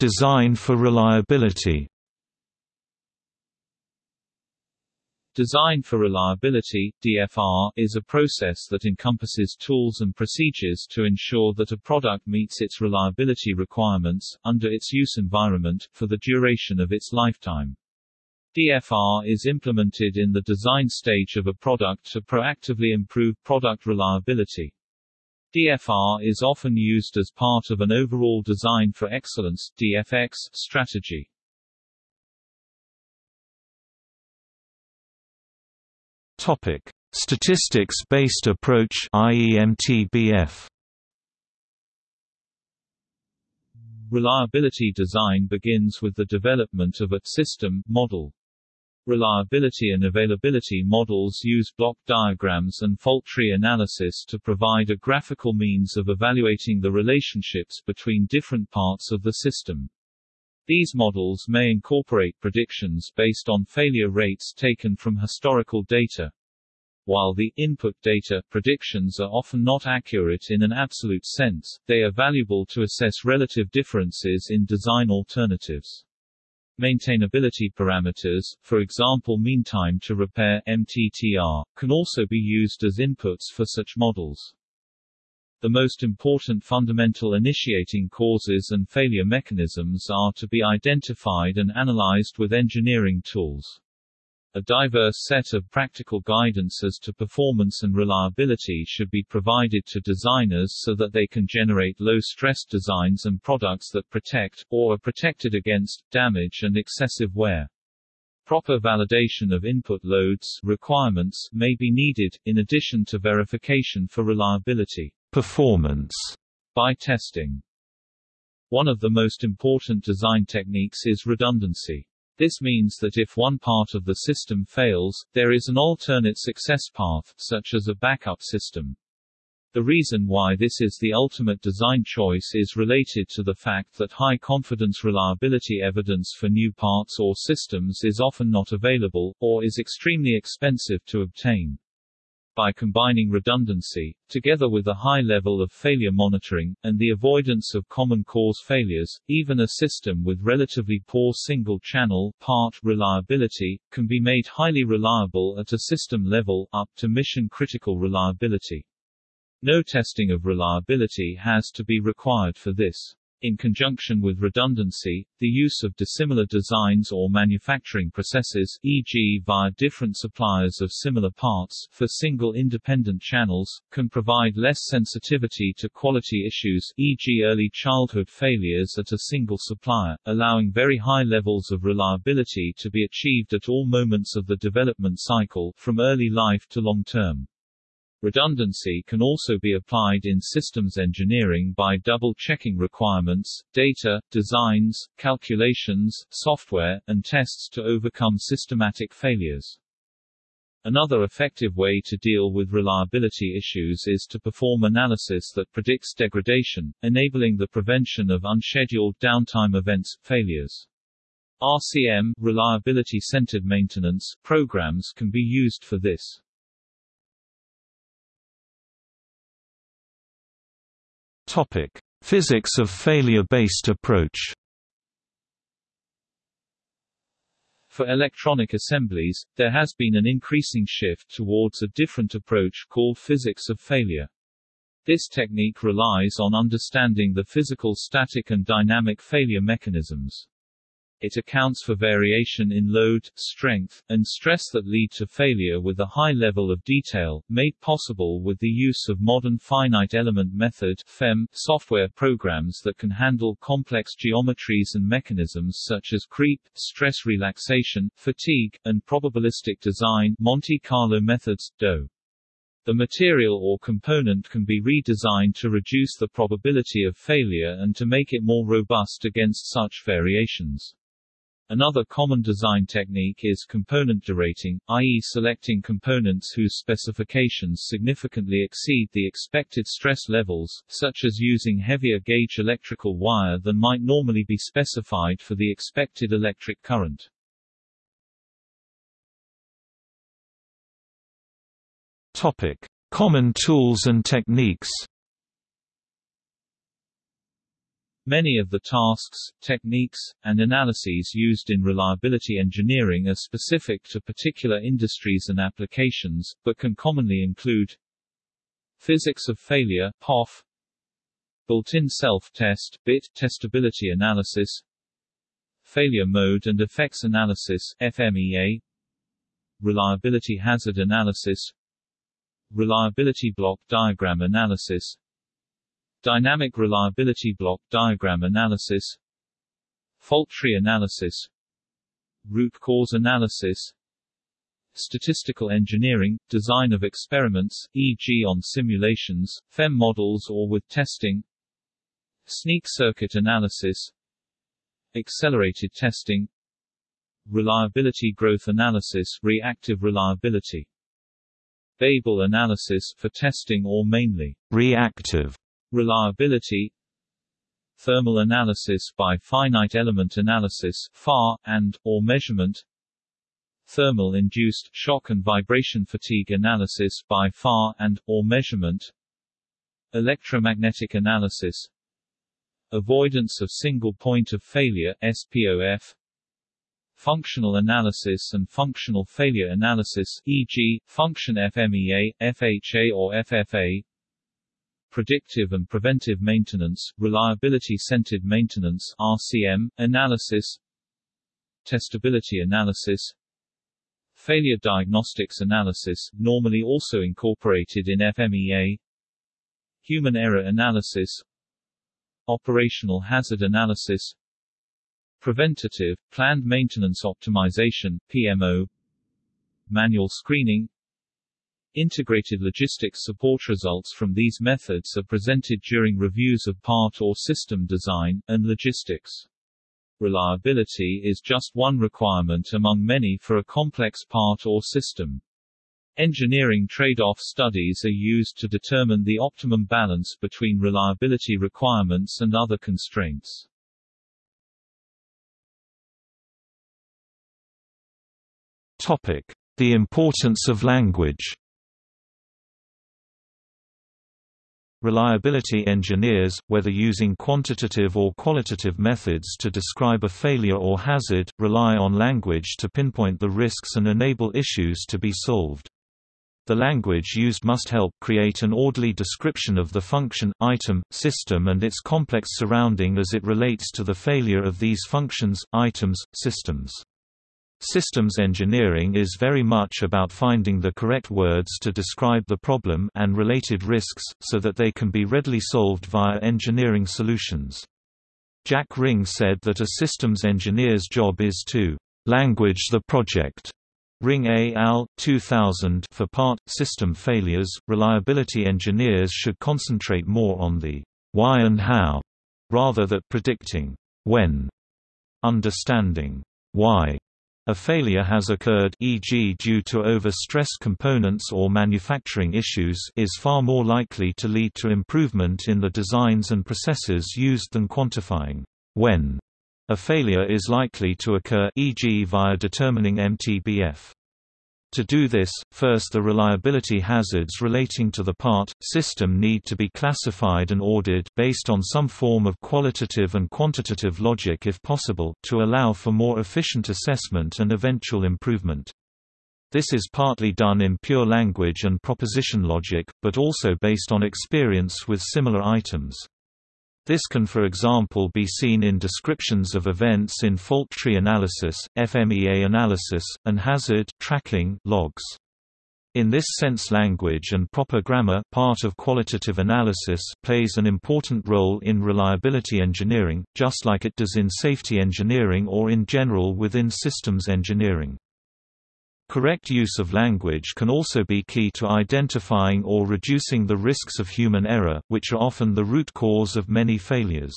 Design for reliability Design for Reliability DFR, is a process that encompasses tools and procedures to ensure that a product meets its reliability requirements, under its use environment, for the duration of its lifetime. DFR is implemented in the design stage of a product to proactively improve product reliability. DFR is often used as part of an overall Design for Excellence DFX strategy. Topic: Statistics-based approach IEMTBF. Reliability design begins with the development of a system model. Reliability and availability models use block diagrams and fault tree analysis to provide a graphical means of evaluating the relationships between different parts of the system. These models may incorporate predictions based on failure rates taken from historical data. While the input data predictions are often not accurate in an absolute sense, they are valuable to assess relative differences in design alternatives. Maintainability parameters, for example mean time to repair MTTR, can also be used as inputs for such models. The most important fundamental initiating causes and failure mechanisms are to be identified and analyzed with engineering tools. A diverse set of practical guidance as to performance and reliability should be provided to designers so that they can generate low-stress designs and products that protect, or are protected against, damage and excessive wear. Proper validation of input loads requirements may be needed, in addition to verification for reliability performance by testing. One of the most important design techniques is redundancy. This means that if one part of the system fails, there is an alternate success path, such as a backup system. The reason why this is the ultimate design choice is related to the fact that high confidence reliability evidence for new parts or systems is often not available, or is extremely expensive to obtain. By combining redundancy, together with a high level of failure monitoring, and the avoidance of common cause failures, even a system with relatively poor single-channel part reliability, can be made highly reliable at a system level, up to mission-critical reliability. No testing of reliability has to be required for this. In conjunction with redundancy, the use of dissimilar designs or manufacturing processes e.g. via different suppliers of similar parts for single independent channels, can provide less sensitivity to quality issues e.g. early childhood failures at a single supplier, allowing very high levels of reliability to be achieved at all moments of the development cycle, from early life to long term. Redundancy can also be applied in systems engineering by double-checking requirements, data, designs, calculations, software, and tests to overcome systematic failures. Another effective way to deal with reliability issues is to perform analysis that predicts degradation, enabling the prevention of unscheduled downtime events, failures. RCM reliability-centered maintenance programs can be used for this. Topic: Physics of failure-based approach. For electronic assemblies, there has been an increasing shift towards a different approach called physics of failure. This technique relies on understanding the physical static and dynamic failure mechanisms. It accounts for variation in load, strength, and stress that lead to failure with a high level of detail, made possible with the use of modern finite element method FEM software programs that can handle complex geometries and mechanisms such as creep, stress relaxation, fatigue, and probabilistic design Monte Carlo methods, DOE. The material or component can be redesigned to reduce the probability of failure and to make it more robust against such variations. Another common design technique is component derating, i.e. selecting components whose specifications significantly exceed the expected stress levels, such as using heavier gauge electrical wire than might normally be specified for the expected electric current. Topic: Common tools and techniques. Many of the tasks, techniques, and analyses used in reliability engineering are specific to particular industries and applications, but can commonly include physics of failure POF, built-in self-test BIT testability analysis, failure mode and effects analysis FMEA, reliability hazard analysis, reliability block diagram analysis, Dynamic reliability block diagram analysis. Fault tree analysis. Root cause analysis. Statistical engineering, design of experiments, e.g. on simulations, FEM models or with testing. Sneak circuit analysis. Accelerated testing. Reliability growth analysis reactive reliability. Weibull analysis for testing or mainly reactive reliability thermal analysis by finite element analysis FEA, and, or measurement thermal-induced shock and vibration fatigue analysis by FEA and, or measurement electromagnetic analysis avoidance of single point of failure SPOF functional analysis and functional failure analysis e.g., function FMEA, FHA or FFA predictive and preventive maintenance, reliability-centered maintenance RCM, analysis testability analysis failure diagnostics analysis, normally also incorporated in FMEA human error analysis operational hazard analysis preventative, planned maintenance optimization PMO manual screening Integrated logistics support results from these methods are presented during reviews of part or system design, and logistics. Reliability is just one requirement among many for a complex part or system. Engineering trade-off studies are used to determine the optimum balance between reliability requirements and other constraints. Topic: The importance of language. Reliability engineers, whether using quantitative or qualitative methods to describe a failure or hazard, rely on language to pinpoint the risks and enable issues to be solved. The language used must help create an orderly description of the function, item, system and its complex surrounding as it relates to the failure of these functions, items, systems. Systems engineering is very much about finding the correct words to describe the problem and related risks, so that they can be readily solved via engineering solutions. Jack Ring said that a systems engineer's job is to language the project. Ring A. al. 2000 for part, system failures, reliability engineers should concentrate more on the why and how, rather than predicting when. Understanding why a failure has occurred e.g. due to over-stressed components or manufacturing issues is far more likely to lead to improvement in the designs and processes used than quantifying when a failure is likely to occur e.g. via determining MTBF. To do this, first the reliability hazards relating to the part, system need to be classified and ordered based on some form of qualitative and quantitative logic if possible, to allow for more efficient assessment and eventual improvement. This is partly done in pure language and proposition logic, but also based on experience with similar items. This can for example be seen in descriptions of events in fault tree analysis, FMEA analysis, and hazard tracking logs. In this sense language and proper grammar part of qualitative analysis plays an important role in reliability engineering, just like it does in safety engineering or in general within systems engineering. Correct use of language can also be key to identifying or reducing the risks of human error, which are often the root cause of many failures.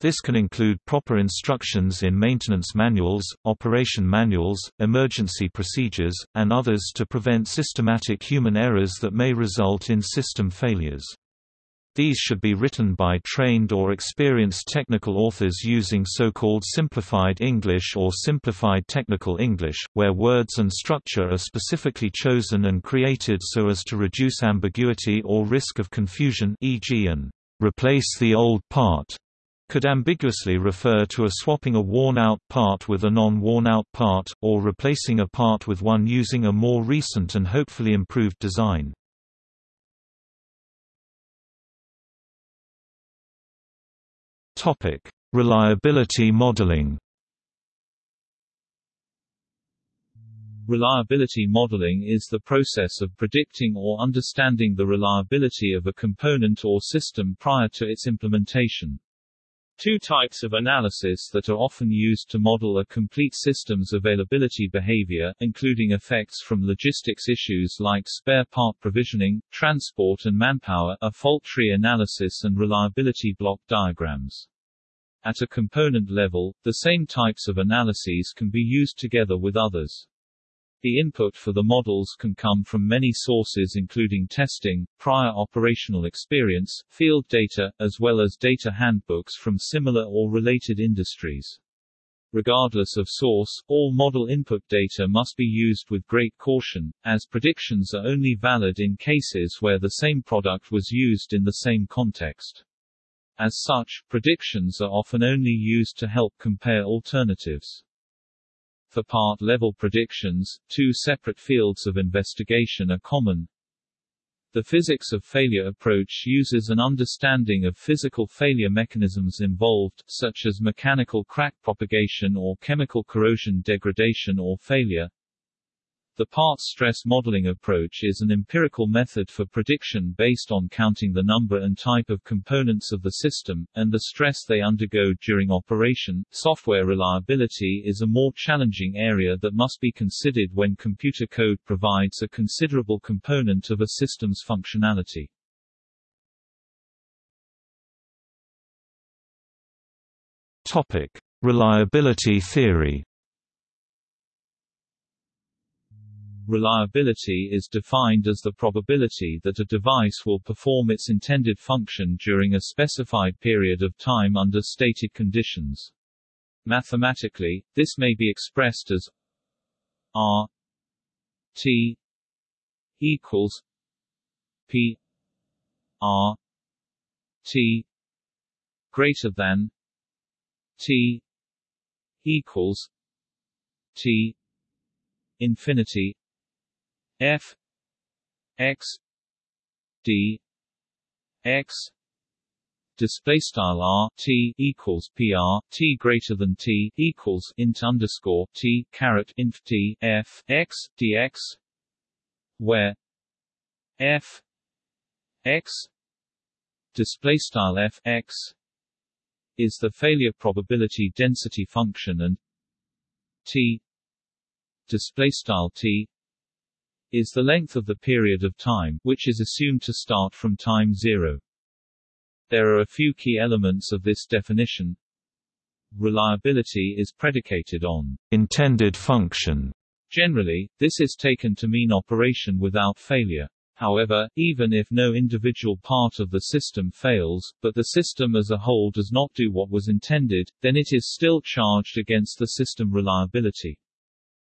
This can include proper instructions in maintenance manuals, operation manuals, emergency procedures, and others to prevent systematic human errors that may result in system failures. These should be written by trained or experienced technical authors using so-called simplified English or simplified technical English, where words and structure are specifically chosen and created so as to reduce ambiguity or risk of confusion e.g. an replace the old part could ambiguously refer to a swapping a worn-out part with a non-worn-out part, or replacing a part with one using a more recent and hopefully improved design. Reliability modeling Reliability modeling is the process of predicting or understanding the reliability of a component or system prior to its implementation. Two types of analysis that are often used to model a complete system's availability behavior, including effects from logistics issues like spare part provisioning, transport and manpower, are fault tree analysis and reliability block diagrams. At a component level, the same types of analyses can be used together with others. The input for the models can come from many sources including testing, prior operational experience, field data, as well as data handbooks from similar or related industries. Regardless of source, all model input data must be used with great caution, as predictions are only valid in cases where the same product was used in the same context. As such, predictions are often only used to help compare alternatives. For part-level predictions, two separate fields of investigation are common. The physics of failure approach uses an understanding of physical failure mechanisms involved, such as mechanical crack propagation or chemical corrosion degradation or failure. The parts stress modeling approach is an empirical method for prediction based on counting the number and type of components of the system, and the stress they undergo during operation. Software reliability is a more challenging area that must be considered when computer code provides a considerable component of a system's functionality. Topic: Reliability theory. Reliability is defined as the probability that a device will perform its intended function during a specified period of time under stated conditions. Mathematically, this may be expressed as R T equals P R T greater than T equals T infinity f. X. D. X. Display style r t equals pr t greater than t equals int underscore t caret inf t f x dx where f x display style f x is the failure probability density function and t display style t is the length of the period of time, which is assumed to start from time zero. There are a few key elements of this definition. Reliability is predicated on intended function. Generally, this is taken to mean operation without failure. However, even if no individual part of the system fails, but the system as a whole does not do what was intended, then it is still charged against the system reliability.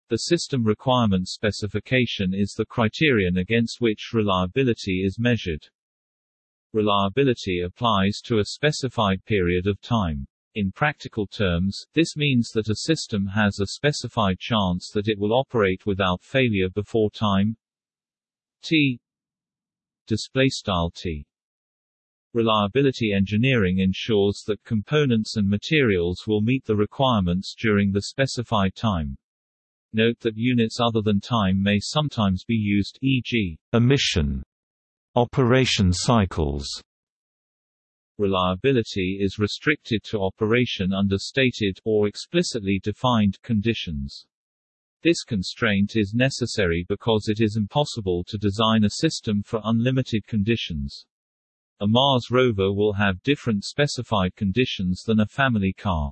The system requirement specification is the criterion against which reliability is measured. Reliability applies to a specified period of time. In practical terms, this means that a system has a specified chance that it will operate without failure before time t display style t Reliability engineering ensures that components and materials will meet the requirements during the specified time. Note that units other than time may sometimes be used e.g. emission, operation cycles. Reliability is restricted to operation under stated or explicitly defined conditions. This constraint is necessary because it is impossible to design a system for unlimited conditions. A Mars rover will have different specified conditions than a family car.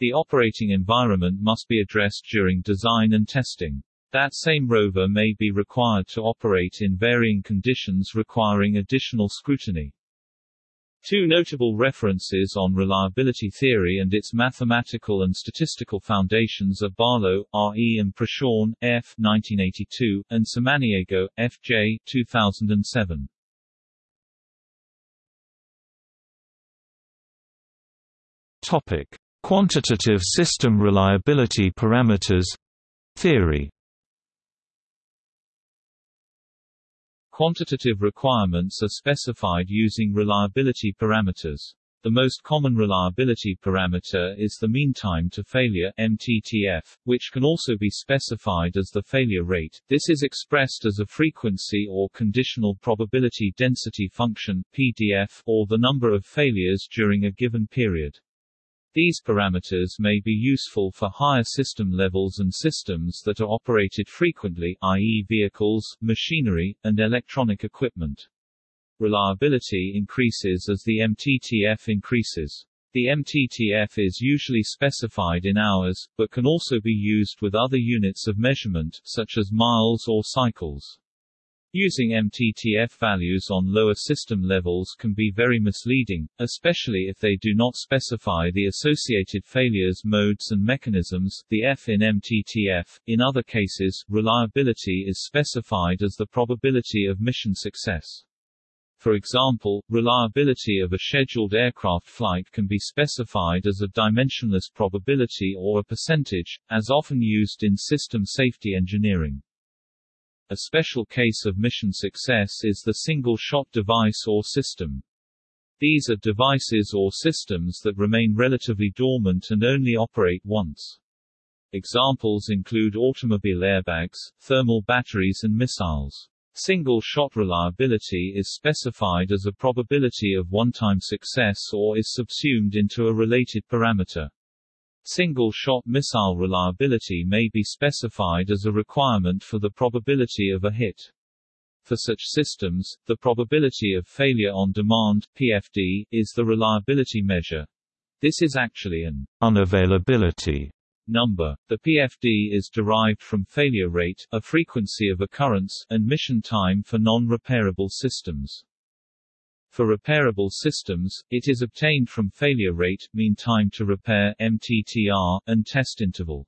The operating environment must be addressed during design and testing. That same rover may be required to operate in varying conditions requiring additional scrutiny. Two notable references on reliability theory and its mathematical and statistical foundations are Barlow, R. E. and Proschan, F. 1982, and Samaniego, F. J. 2007. Topic: Quantitative system reliability parameters theory. Quantitative requirements are specified using reliability parameters. The most common reliability parameter is the mean time to failure MTTF, which can also be specified as the failure rate. This is expressed as a frequency or conditional probability density function PDF or the number of failures during a given period. These parameters may be useful for higher system levels and systems that are operated frequently i.e. vehicles, machinery, and electronic equipment. Reliability increases as the MTTF increases. The MTTF is usually specified in hours, but can also be used with other units of measurement, such as miles or cycles. Using MTTF values on lower system levels can be very misleading, especially if they do not specify the associated failures modes and mechanisms the F in MTTF. In other cases, reliability is specified as the probability of mission success. For example, reliability of a scheduled aircraft flight can be specified as a dimensionless probability or a percentage, as often used in system safety engineering. A special case of mission success is the single-shot device or system. These are devices or systems that remain relatively dormant and only operate once. Examples include automobile airbags, thermal batteries and missiles. Single-shot reliability is specified as a probability of one-time success or is subsumed into a related parameter. Single-shot missile reliability may be specified as a requirement for the probability of a hit. For such systems, the probability of failure on demand PFD, is the reliability measure. This is actually an unavailability number. The PFD is derived from failure rate, a frequency of occurrence, and mission time for non-repairable systems. For repairable systems, it is obtained from failure rate, mean time to repair MTTR, and test interval.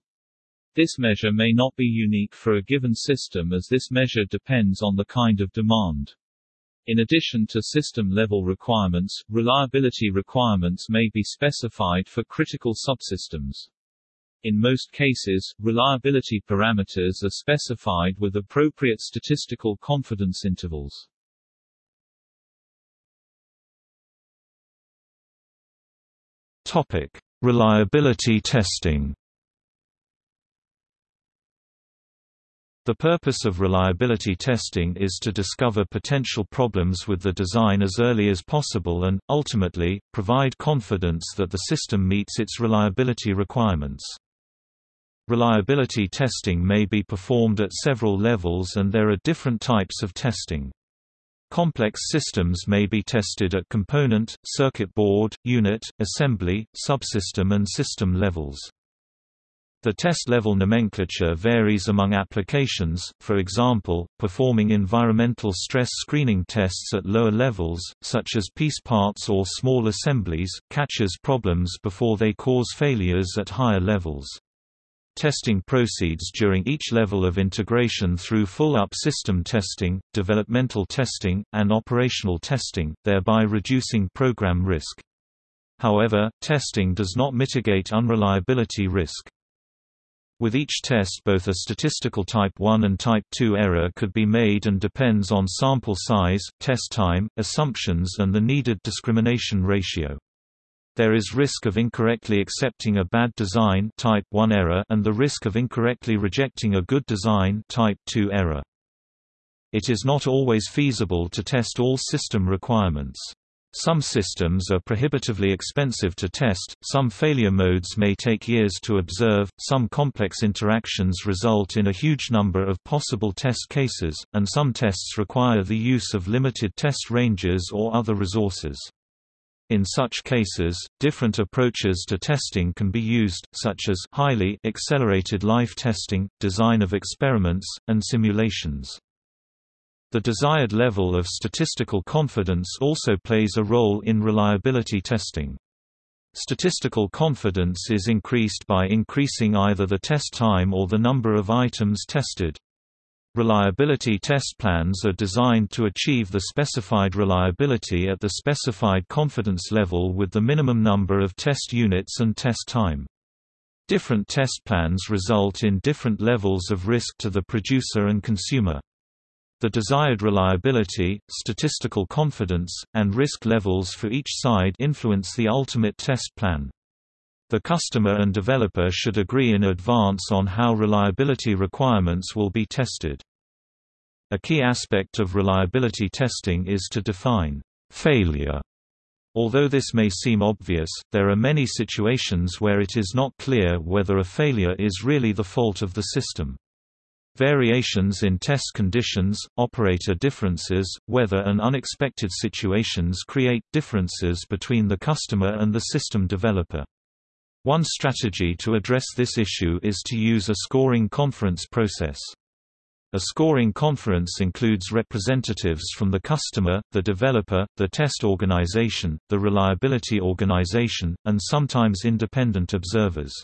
This measure may not be unique for a given system as this measure depends on the kind of demand. In addition to system-level requirements, reliability requirements may be specified for critical subsystems. In most cases, reliability parameters are specified with appropriate statistical confidence intervals. Topic: Reliability testing. The purpose of reliability testing is to discover potential problems with the design as early as possible and, ultimately, provide confidence that the system meets its reliability requirements. Reliability testing may be performed at several levels and there are different types of testing. Complex systems may be tested at component, circuit board, unit, assembly, subsystem and system levels. The test level nomenclature varies among applications, for example, performing environmental stress screening tests at lower levels, such as piece parts or small assemblies, catches problems before they cause failures at higher levels. Testing proceeds during each level of integration through full-up system testing, developmental testing, and operational testing, thereby reducing program risk. However, testing does not mitigate unreliability risk. With each test both a statistical type 1 and type 2 error could be made and depends on sample size, test time, assumptions and the needed discrimination ratio. There is risk of incorrectly accepting a bad design type 1 error and the risk of incorrectly rejecting a good design type 2 error. It is not always feasible to test all system requirements. Some systems are prohibitively expensive to test, some failure modes may take years to observe, some complex interactions result in a huge number of possible test cases, and some tests require the use of limited test ranges or other resources. In such cases, different approaches to testing can be used, such as highly accelerated life testing, design of experiments, and simulations. The desired level of statistical confidence also plays a role in reliability testing. Statistical confidence is increased by increasing either the test time or the number of items tested. Reliability test plans are designed to achieve the specified reliability at the specified confidence level with the minimum number of test units and test time. Different test plans result in different levels of risk to the producer and consumer. The desired reliability, statistical confidence, and risk levels for each side influence the ultimate test plan. The customer and developer should agree in advance on how reliability requirements will be tested. A key aspect of reliability testing is to define failure. Although this may seem obvious, there are many situations where it is not clear whether a failure is really the fault of the system. Variations in test conditions, operator differences, weather and unexpected situations create differences between the customer and the system developer. One strategy to address this issue is to use a scoring conference process. A scoring conference includes representatives from the customer, the developer, the test organization, the reliability organization, and sometimes independent observers.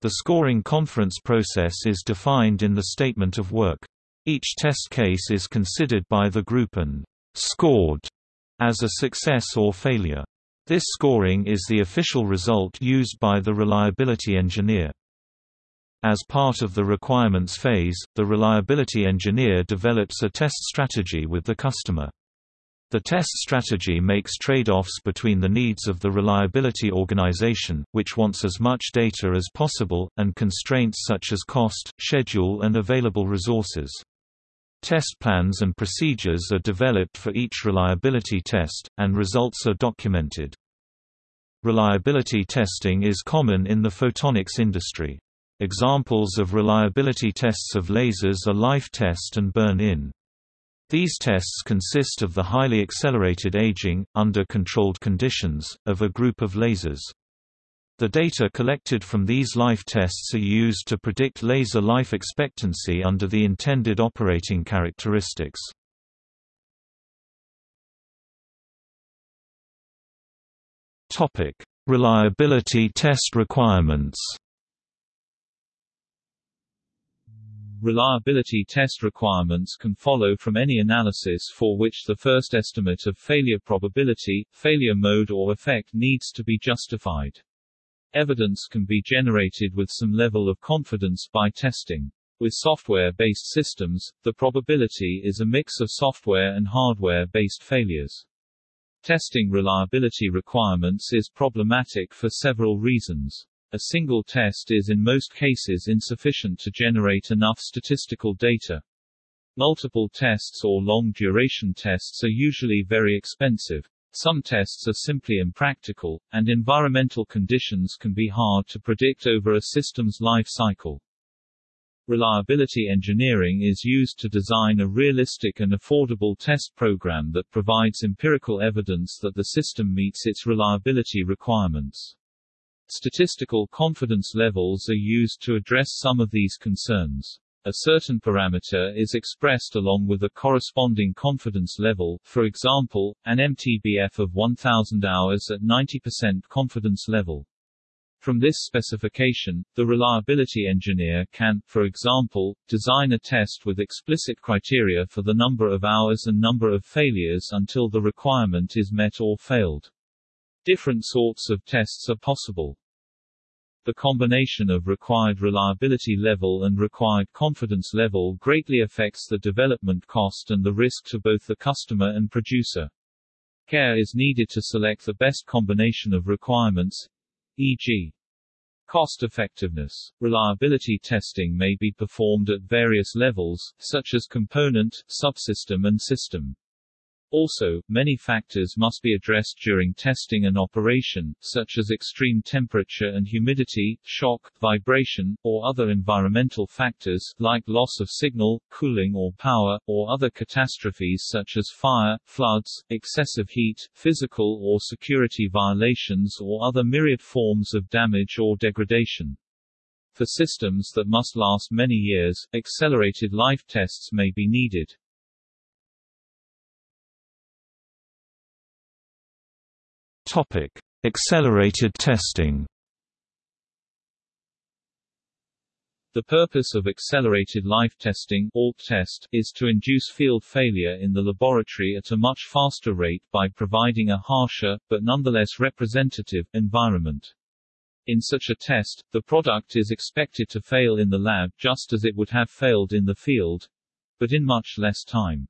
The scoring conference process is defined in the statement of work. Each test case is considered by the group and scored as a success or failure. This scoring is the official result used by the reliability engineer. As part of the requirements phase, the reliability engineer develops a test strategy with the customer. The test strategy makes trade-offs between the needs of the reliability organization, which wants as much data as possible, and constraints such as cost, schedule and available resources. Test plans and procedures are developed for each reliability test, and results are documented. Reliability testing is common in the photonics industry. Examples of reliability tests of lasers are life test and burn-in. These tests consist of the highly accelerated aging, under controlled conditions, of a group of lasers. The data collected from these life tests are used to predict laser life expectancy under the intended operating characteristics. Topic: Reliability test requirements Reliability test requirements can follow from any analysis for which the first estimate of failure probability, failure mode or effect needs to be justified. Evidence can be generated with some level of confidence by testing. With software-based systems, the probability is a mix of software and hardware-based failures. Testing reliability requirements is problematic for several reasons. A single test is in most cases insufficient to generate enough statistical data. Multiple tests or long-duration tests are usually very expensive. Some tests are simply impractical, and environmental conditions can be hard to predict over a system's life cycle. Reliability engineering is used to design a realistic and affordable test program that provides empirical evidence that the system meets its reliability requirements. Statistical confidence levels are used to address some of these concerns. A certain parameter is expressed along with a corresponding confidence level, for example, an MTBF of 1000 hours at 90% confidence level. From this specification, the reliability engineer can, for example, design a test with explicit criteria for the number of hours and number of failures until the requirement is met or failed. Different sorts of tests are possible. The combination of required reliability level and required confidence level greatly affects the development cost and the risk to both the customer and producer. Care is needed to select the best combination of requirements, e.g. Cost effectiveness. Reliability testing may be performed at various levels, such as component, subsystem and system. Also, many factors must be addressed during testing and operation, such as extreme temperature and humidity, shock, vibration, or other environmental factors, like loss of signal, cooling or power, or other catastrophes such as fire, floods, excessive heat, physical or security violations or other myriad forms of damage or degradation. For systems that must last many years, accelerated life tests may be needed. Topic: Accelerated testing. The purpose of accelerated life testing ALT test is to induce field failure in the laboratory at a much faster rate by providing a harsher, but nonetheless representative, environment. In such a test, the product is expected to fail in the lab just as it would have failed in the field, but in much less time.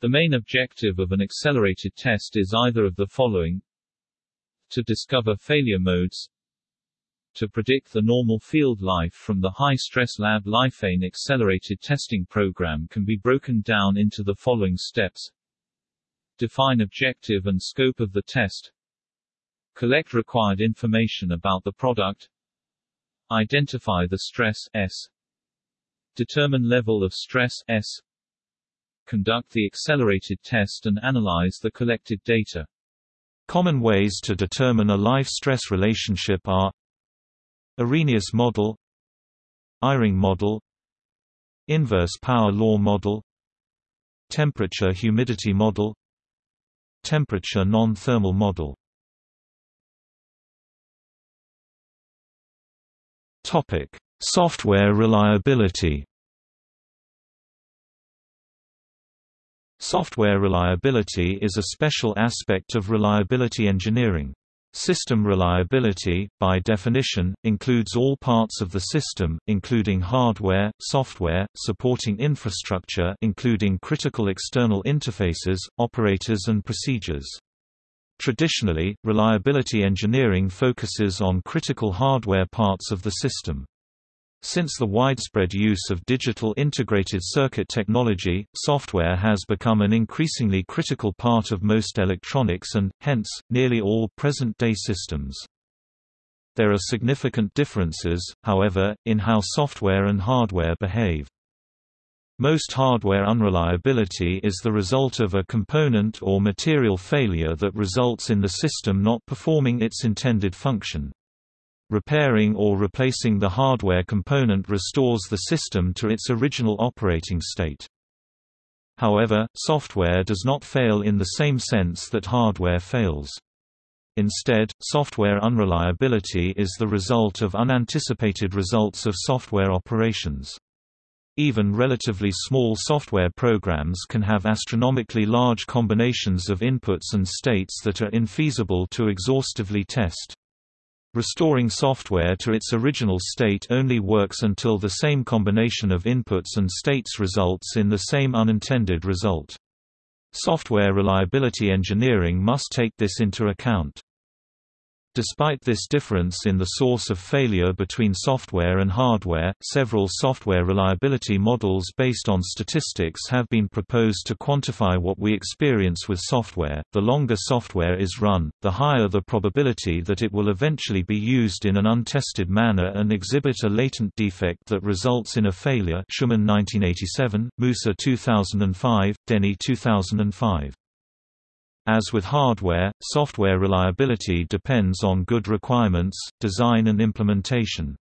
The main objective of an accelerated test is either of the following. To discover failure modes. To predict the normal field life from the high-stress lab Lifeane accelerated testing program can be broken down into the following steps. Define objective and scope of the test. Collect required information about the product. Identify the stress S. Determine level of stress S conduct the accelerated test and analyze the collected data. Common ways to determine a life-stress relationship are Arrhenius model Eyring model Inverse power law model Temperature-humidity model Temperature non-thermal model Topic: Software reliability Software reliability is a special aspect of reliability engineering. System reliability, by definition, includes all parts of the system, including hardware, software, supporting infrastructure including critical external interfaces, operators and procedures. Traditionally, reliability engineering focuses on critical hardware parts of the system. Since the widespread use of digital integrated circuit technology, software has become an increasingly critical part of most electronics and, hence, nearly all present-day systems. There are significant differences, however, in how software and hardware behave. Most hardware unreliability is the result of a component or material failure that results in the system not performing its intended function. Repairing or replacing the hardware component restores the system to its original operating state. However, software does not fail in the same sense that hardware fails. Instead, software unreliability is the result of unanticipated results of software operations. Even relatively small software programs can have astronomically large combinations of inputs and states that are infeasible to exhaustively test. Restoring software to its original state only works until the same combination of inputs and states results in the same unintended result. Software reliability engineering must take this into account. Despite this difference in the source of failure between software and hardware, several software reliability models based on statistics have been proposed to quantify what we experience with software. The longer software is run, the higher the probability that it will eventually be used in an untested manner and exhibit a latent defect that results in a failure. Shooman 1987, Musa 2005, Denney 2005. As with hardware, software reliability depends on good requirements, design and implementation.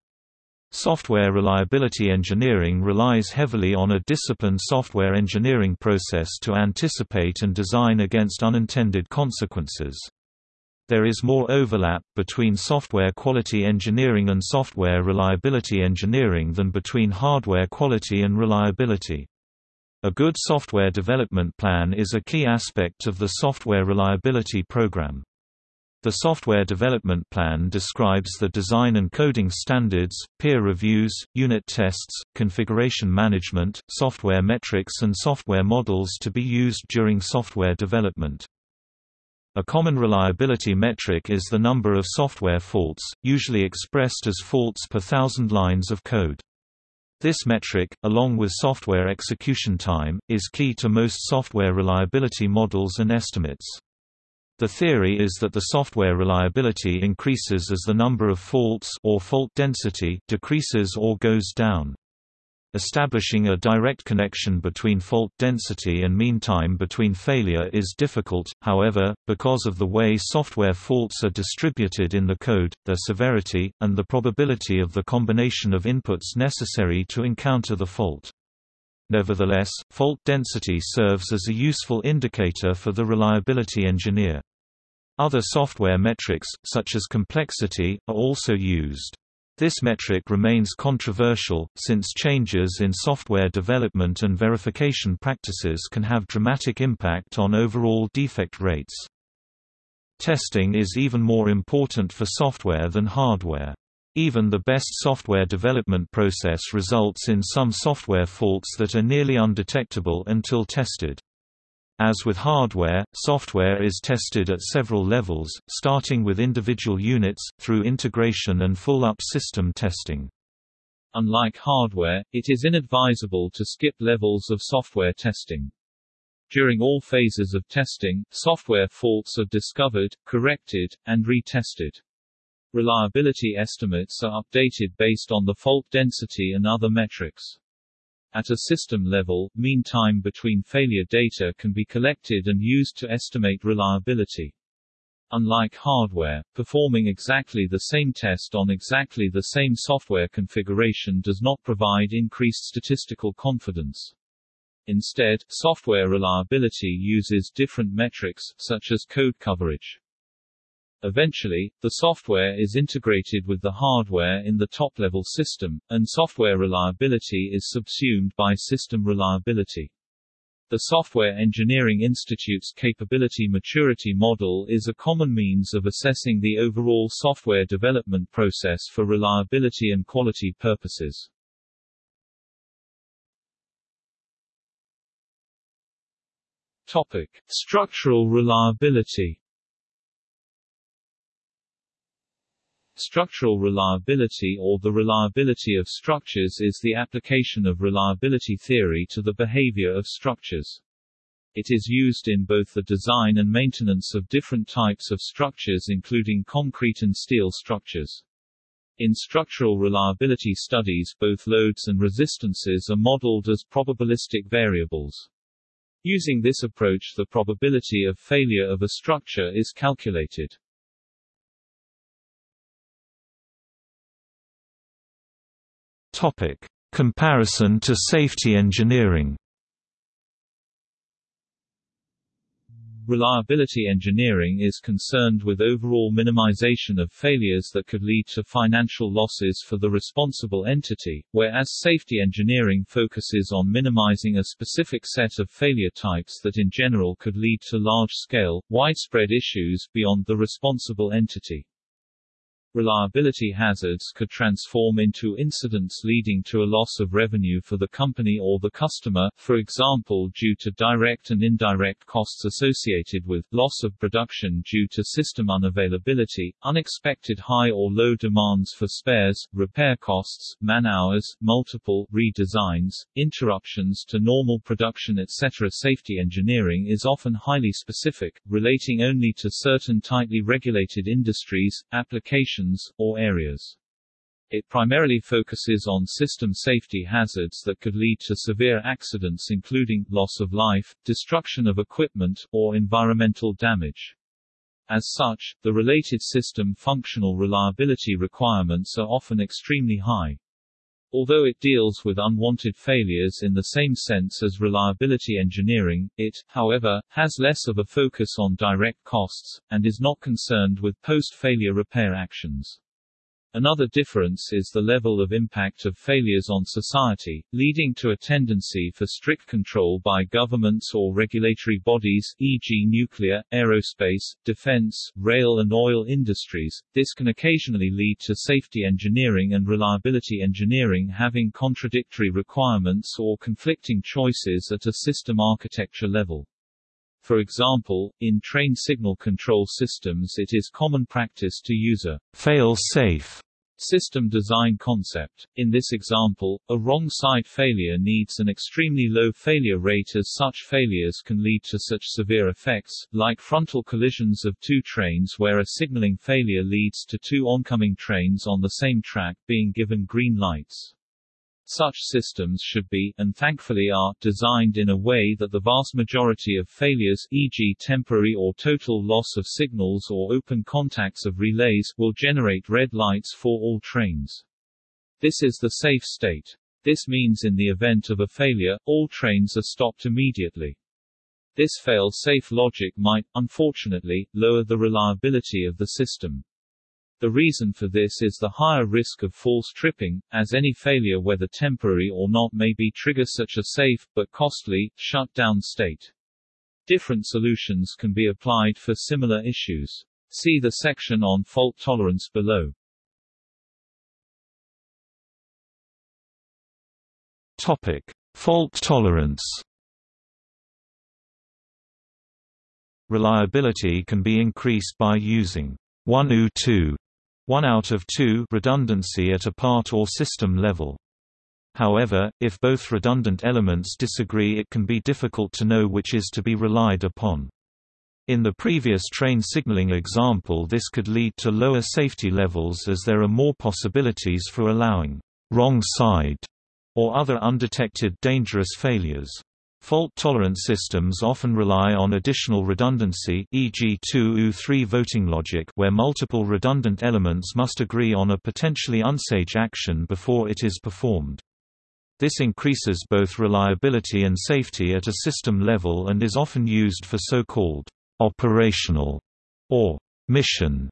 Software reliability engineering relies heavily on a disciplined software engineering process to anticipate and design against unintended consequences. There is more overlap between software quality engineering and software reliability engineering than between hardware quality and reliability. A good software development plan is a key aspect of the software reliability program. The software development plan describes the design and coding standards, peer reviews, unit tests, configuration management, software metrics and software models to be used during software development. A common reliability metric is the number of software faults, usually expressed as faults per thousand lines of code. This metric, along with software execution time, is key to most software reliability models and estimates. The theory is that the software reliability increases as the number of faults or fault density decreases or goes down. Establishing a direct connection between fault density and mean time between failure is difficult, however, because of the way software faults are distributed in the code, their severity, and the probability of the combination of inputs necessary to encounter the fault. Nevertheless, fault density serves as a useful indicator for the reliability engineer. Other software metrics, such as complexity, are also used. This metric remains controversial, since changes in software development and verification practices can have dramatic impact on overall defect rates. Testing is even more important for software than hardware. Even the best software development process results in some software faults that are nearly undetectable until tested. As with hardware, software is tested at several levels, starting with individual units, through integration and full-up system testing. Unlike hardware, it is inadvisable to skip levels of software testing. During all phases of testing, software faults are discovered, corrected, and retested. Reliability estimates are updated based on the fault density and other metrics. At a system level, mean time between failure data can be collected and used to estimate reliability. Unlike hardware, performing exactly the same test on exactly the same software configuration does not provide increased statistical confidence. Instead, software reliability uses different metrics, such as code coverage. Eventually, the software is integrated with the hardware in the top-level system, and software reliability is subsumed by system reliability. The Software Engineering Institute's Capability Maturity Model is a common means of assessing the overall software development process for reliability and quality purposes. Topic: Structural reliability Structural reliability or the reliability of structures is the application of reliability theory to the behavior of structures. It is used in both the design and maintenance of different types of structures including concrete and steel structures. In structural reliability studies both loads and resistances are modeled as probabilistic variables. Using this approach the probability of failure of a structure is calculated. Topic: Comparison to safety engineering. Reliability engineering is concerned with overall minimization of failures that could lead to financial losses for the responsible entity, whereas safety engineering focuses on minimizing a specific set of failure types that in general could lead to large-scale, widespread issues beyond the responsible entity. Reliability hazards could transform into incidents leading to a loss of revenue for the company or the customer, for example due to direct and indirect costs associated with, loss of production due to system unavailability, unexpected high or low demands for spares, repair costs, man-hours, multiple redesigns, interruptions to normal production etc. Safety engineering is often highly specific, relating only to certain tightly regulated industries, applications or areas. It primarily focuses on system safety hazards that could lead to severe accidents including, loss of life, destruction of equipment, or environmental damage. As such, the related system functional reliability requirements are often extremely high. Although it deals with unwanted failures in the same sense as reliability engineering, it, however, has less of a focus on direct costs, and is not concerned with post-failure repair actions. Another difference is the level of impact of failures on society, leading to a tendency for strict control by governments or regulatory bodies, e.g. nuclear, aerospace, defense, rail and oil industries. This can occasionally lead to safety engineering and reliability engineering having contradictory requirements or conflicting choices at a system architecture level. For example, in train signal control systems it is common practice to use a fail-safe System design concept. In this example, a wrong side failure needs an extremely low failure rate as such failures can lead to such severe effects, like frontal collisions of two trains where a signaling failure leads to two oncoming trains on the same track being given green lights. Such systems should be, and thankfully are, designed in a way that the vast majority of failures e.g. temporary or total loss of signals or open contacts of relays will generate red lights for all trains. This is the safe state. This means in the event of a failure, all trains are stopped immediately. This fail-safe logic might, unfortunately, lower the reliability of the system. The reason for this is the higher risk of false tripping, as any failure whether temporary or not may be trigger such a safe, but costly, shutdown state. Different solutions can be applied for similar issues. See the section on fault tolerance below. Topic: Fault tolerance. Reliability can be increased by using 1U2 1 out of 2 redundancy at a part or system level. However, if both redundant elements disagree it can be difficult to know which is to be relied upon. In the previous train signaling example this could lead to lower safety levels as there are more possibilities for allowing «wrong side» or other undetected dangerous failures. Fault-tolerant systems often rely on additional redundancy e.g. 2U3 voting logic where multiple redundant elements must agree on a potentially unsafe action before it is performed. This increases both reliability and safety at a system level and is often used for so-called operational or mission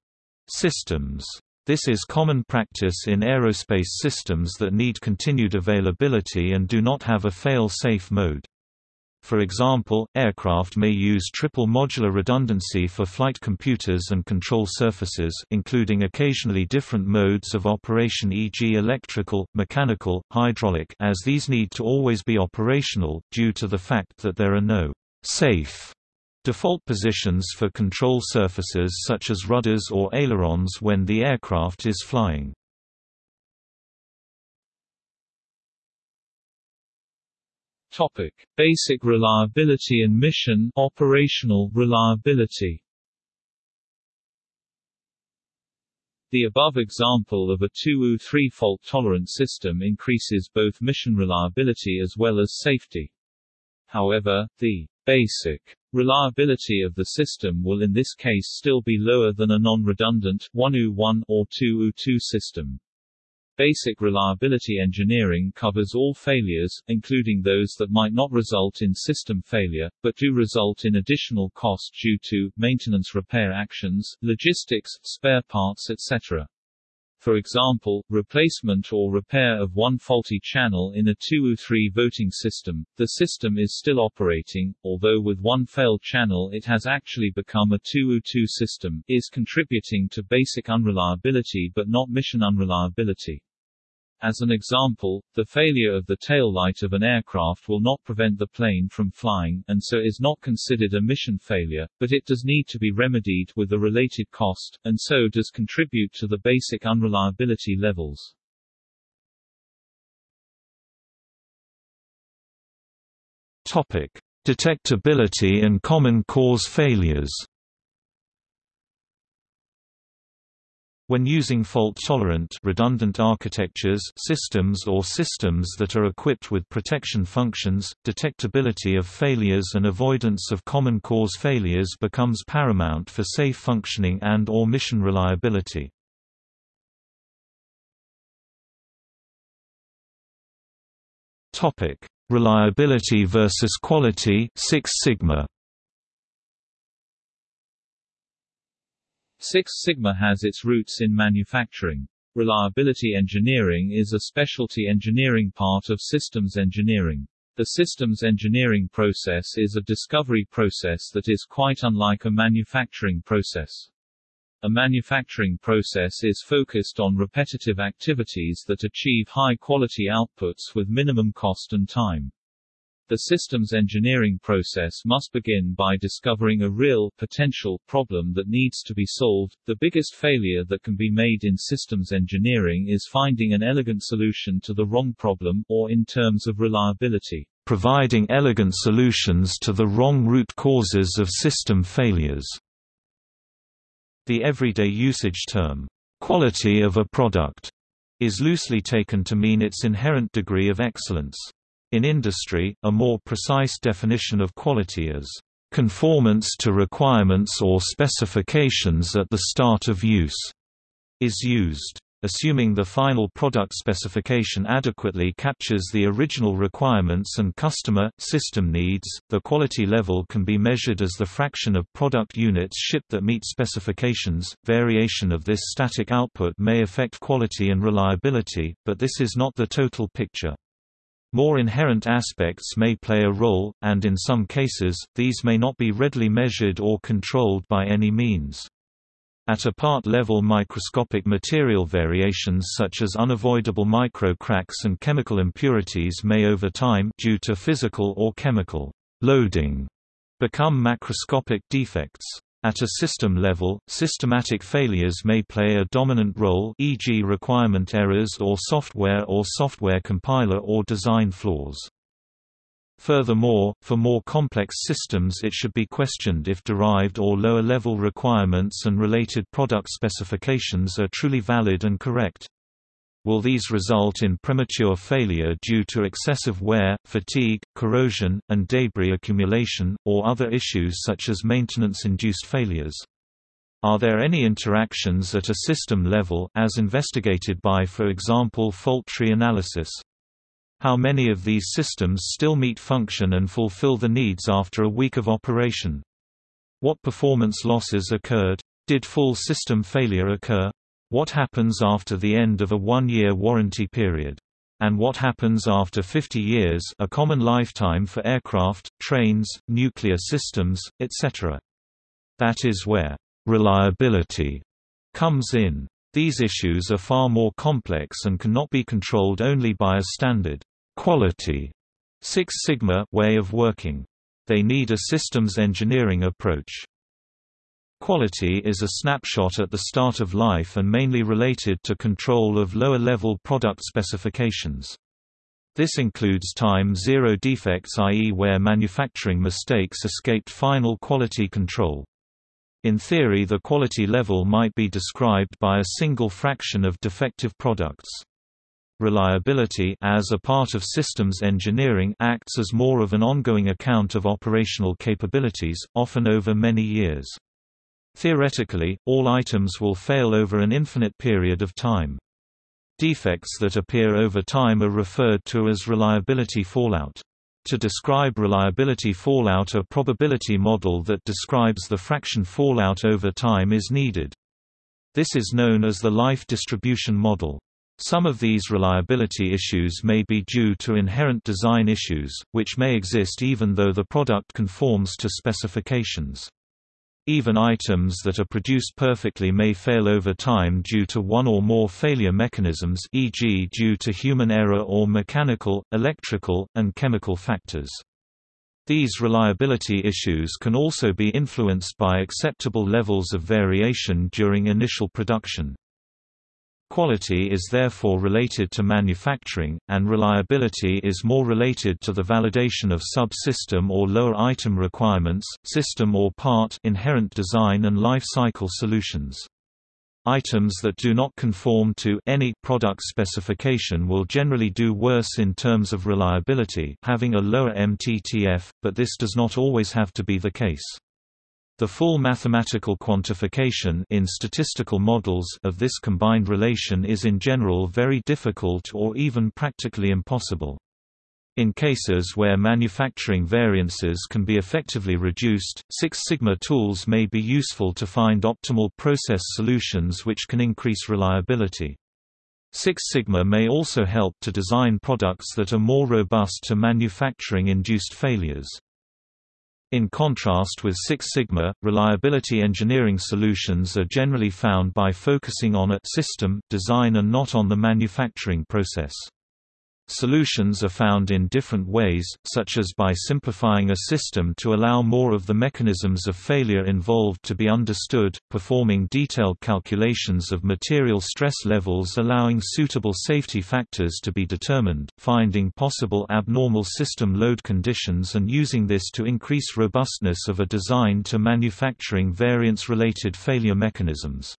systems. This is common practice in aerospace systems that need continued availability and do not have a fail-safe mode. For example, aircraft may use triple modular redundancy for flight computers and control surfaces including occasionally different modes of operation e.g. electrical, mechanical, hydraulic as these need to always be operational, due to the fact that there are no «safe» default positions for control surfaces such as rudders or ailerons when the aircraft is flying. Topic: Basic reliability and mission operational reliability. The above example of a 2U3 fault-tolerant system increases both mission reliability as well as safety. However, the basic reliability of the system will in this case still be lower than a non-redundant 1U1 or 2U2 system. Basic reliability engineering covers all failures, including those that might not result in system failure, but do result in additional cost due to, maintenance repair actions, logistics, spare parts etc. For example, replacement or repair of one faulty channel in a 2U3 voting system, the system is still operating, although with one failed channel it has actually become a 2U2 system, is contributing to basic unreliability but not mission unreliability. As an example, the failure of the tail light of an aircraft will not prevent the plane from flying, and so is not considered a mission failure, but it does need to be remedied with a related cost, and so does contribute to the basic unreliability levels. Topic: Detectability and common cause failures. When using fault-tolerant redundant architectures systems or systems that are equipped with protection functions, detectability of failures and avoidance of common cause failures becomes paramount for safe functioning and or mission reliability. Reliability versus quality Six Sigma Six Sigma has its roots in manufacturing. Reliability engineering is a specialty engineering part of systems engineering. The systems engineering process is a discovery process that is quite unlike a manufacturing process. A manufacturing process is focused on repetitive activities that achieve high-quality outputs with minimum cost and time. The systems engineering process must begin by discovering a real, potential, problem that needs to be solved. The biggest failure that can be made in systems engineering is finding an elegant solution to the wrong problem, or in terms of reliability, providing elegant solutions to the wrong root causes of system failures. The everyday usage term, quality of a product, is loosely taken to mean its inherent degree of excellence. In industry, a more precise definition of quality is conformance to requirements or specifications at the start of use is used. Assuming the final product specification adequately captures the original requirements and customer, system needs, the quality level can be measured as the fraction of product units shipped that meet specifications. Variation of this static output may affect quality and reliability, but this is not the total picture. More inherent aspects may play a role, and in some cases, these may not be readily measured or controlled by any means. At a part level microscopic material variations such as unavoidable micro-cracks and chemical impurities may over time due to physical or chemical loading become macroscopic defects. At a system level, systematic failures may play a dominant role e.g. requirement errors or software or software compiler or design flaws. Furthermore, for more complex systems it should be questioned if derived or lower-level requirements and related product specifications are truly valid and correct. Will these result in premature failure due to excessive wear, fatigue, corrosion, and debris accumulation, or other issues such as maintenance-induced failures? Are there any interactions at a system level, as investigated by for example fault tree analysis? How many of these systems still meet function and fulfill the needs after a week of operation? What performance losses occurred? Did full system failure occur? What happens after the end of a one-year warranty period? And what happens after 50 years a common lifetime for aircraft, trains, nuclear systems, etc. That is where reliability comes in. These issues are far more complex and cannot be controlled only by a standard quality Six Sigma way of working. They need a systems engineering approach. Quality is a snapshot at the start of life and mainly related to control of lower-level product specifications. This includes time zero defects i.e. where manufacturing mistakes escaped final quality control. In theory the quality level might be described by a single fraction of defective products. Reliability as a part of systems engineering acts as more of an ongoing account of operational capabilities, often over many years. Theoretically, all items will fail over an infinite period of time. Defects that appear over time are referred to as reliability fallout. To describe reliability fallout a probability model that describes the fraction fallout over time is needed. This is known as the life distribution model. Some of these reliability issues may be due to inherent design issues, which may exist even though the product conforms to specifications. Even items that are produced perfectly may fail over time due to one or more failure mechanisms e.g. due to human error or mechanical, electrical, and chemical factors. These reliability issues can also be influenced by acceptable levels of variation during initial production. Quality is therefore related to manufacturing, and reliability is more related to the validation of sub-system or lower item requirements, system or part inherent design and life cycle solutions. Items that do not conform to any product specification will generally do worse in terms of reliability having a lower MTTF, but this does not always have to be the case. The full mathematical quantification in statistical models of this combined relation is in general very difficult or even practically impossible. In cases where manufacturing variances can be effectively reduced, Six Sigma tools may be useful to find optimal process solutions which can increase reliability. Six Sigma may also help to design products that are more robust to manufacturing-induced failures. In contrast with Six Sigma, reliability engineering solutions are generally found by focusing on a system design and not on the manufacturing process. Solutions are found in different ways, such as by simplifying a system to allow more of the mechanisms of failure involved to be understood, performing detailed calculations of material stress levels allowing suitable safety factors to be determined, finding possible abnormal system load conditions and using this to increase robustness of a design to manufacturing variance-related failure mechanisms.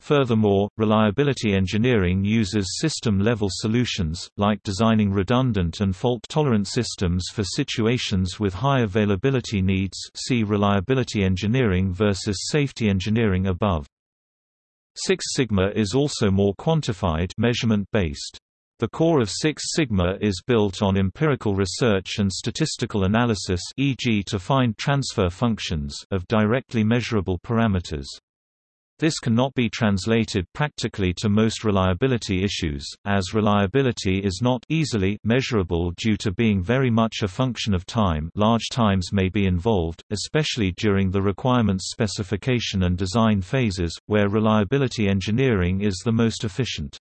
Furthermore, reliability engineering uses system-level solutions, like designing redundant and fault-tolerant systems for situations with high availability needs see reliability engineering versus safety engineering above. Six Sigma is also more quantified measurement-based. The core of Six Sigma is built on empirical research and statistical analysis e.g. to find transfer functions of directly measurable parameters. This cannot be translated practically to most reliability issues, as reliability is not easily measurable due to being very much a function of time large times may be involved, especially during the requirements specification and design phases, where reliability engineering is the most efficient.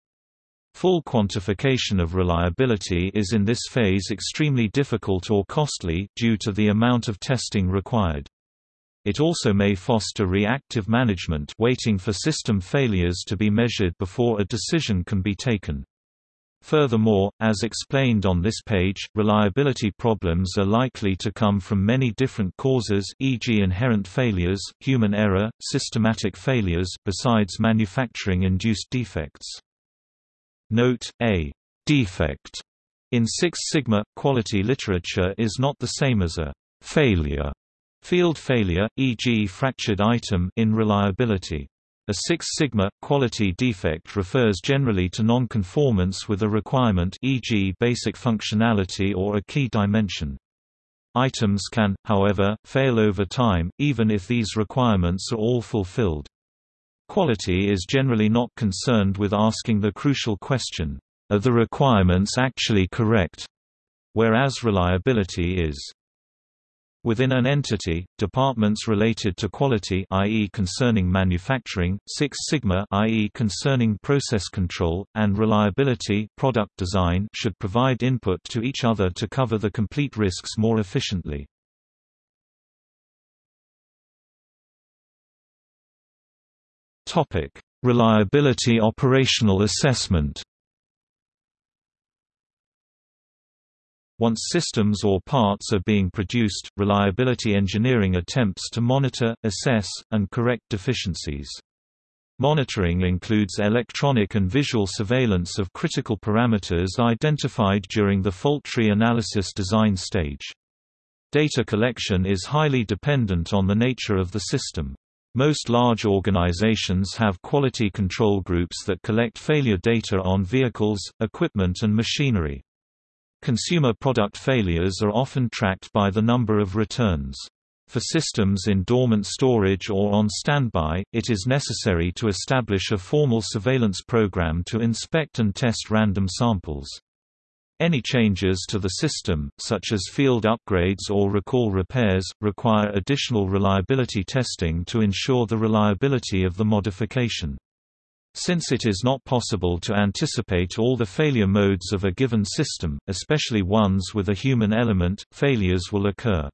Full quantification of reliability is in this phase extremely difficult or costly, due to the amount of testing required. It also may foster reactive management waiting for system failures to be measured before a decision can be taken. Furthermore, as explained on this page, reliability problems are likely to come from many different causes e.g. inherent failures, human error, systematic failures besides manufacturing-induced defects. Note, a «defect» in Six Sigma, quality literature is not the same as a «failure» Field failure, e.g. fractured item in reliability. A Six Sigma quality defect refers generally to nonconformance with a requirement e.g. basic functionality or a key dimension. Items can, however, fail over time, even if these requirements are all fulfilled. Quality is generally not concerned with asking the crucial question, are the requirements actually correct? Whereas reliability is. Within an entity, departments related to quality i.e. concerning manufacturing, Six Sigma i.e. concerning process control, and reliability product design should provide input to each other to cover the complete risks more efficiently. Reliability operational assessment Once systems or parts are being produced, reliability engineering attempts to monitor, assess, and correct deficiencies. Monitoring includes electronic and visual surveillance of critical parameters identified during the fault tree analysis design stage. Data collection is highly dependent on the nature of the system. Most large organizations have quality control groups that collect failure data on vehicles, equipment and machinery. Consumer product failures are often tracked by the number of returns. For systems in dormant storage or on standby, it is necessary to establish a formal surveillance program to inspect and test random samples. Any changes to the system, such as field upgrades or recall repairs, require additional reliability testing to ensure the reliability of the modification. Since it is not possible to anticipate all the failure modes of a given system, especially ones with a human element, failures will occur.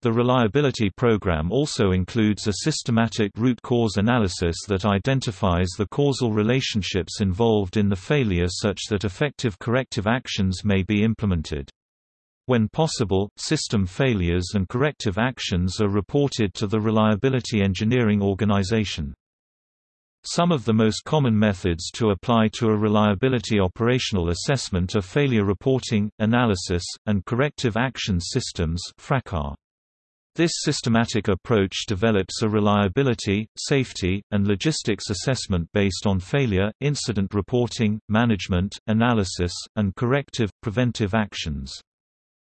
The reliability program also includes a systematic root cause analysis that identifies the causal relationships involved in the failure such that effective corrective actions may be implemented. When possible, system failures and corrective actions are reported to the Reliability Engineering Organization. Some of the most common methods to apply to a reliability operational assessment are failure reporting, analysis, and corrective action systems This systematic approach develops a reliability, safety, and logistics assessment based on failure, incident reporting, management, analysis, and corrective, preventive actions.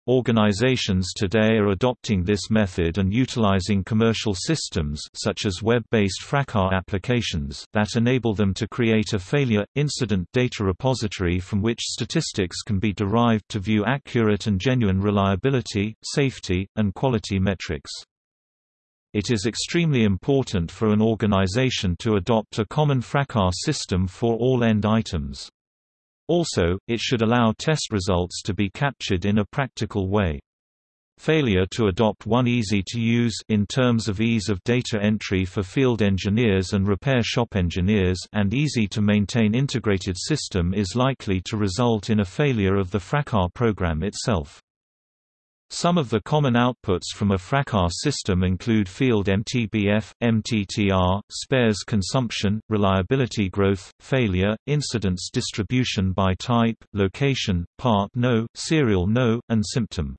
Organizations today are adopting this method and utilizing commercial systems such as web-based FRACAS applications that enable them to create a failure, incident data repository from which statistics can be derived to view accurate and genuine reliability, safety, and quality metrics. It is extremely important for an organization to adopt a common FRACAS system for all end items. Also, it should allow test results to be captured in a practical way. Failure to adopt one easy to use in terms of ease of data entry for field engineers and repair shop engineers and easy to maintain integrated system is likely to result in a failure of the FRACAS program itself. Some of the common outputs from a FRACAS system include field MTBF, MTTR, spares consumption, reliability growth, failure, incidence distribution by type, location, part no, serial no, and symptom.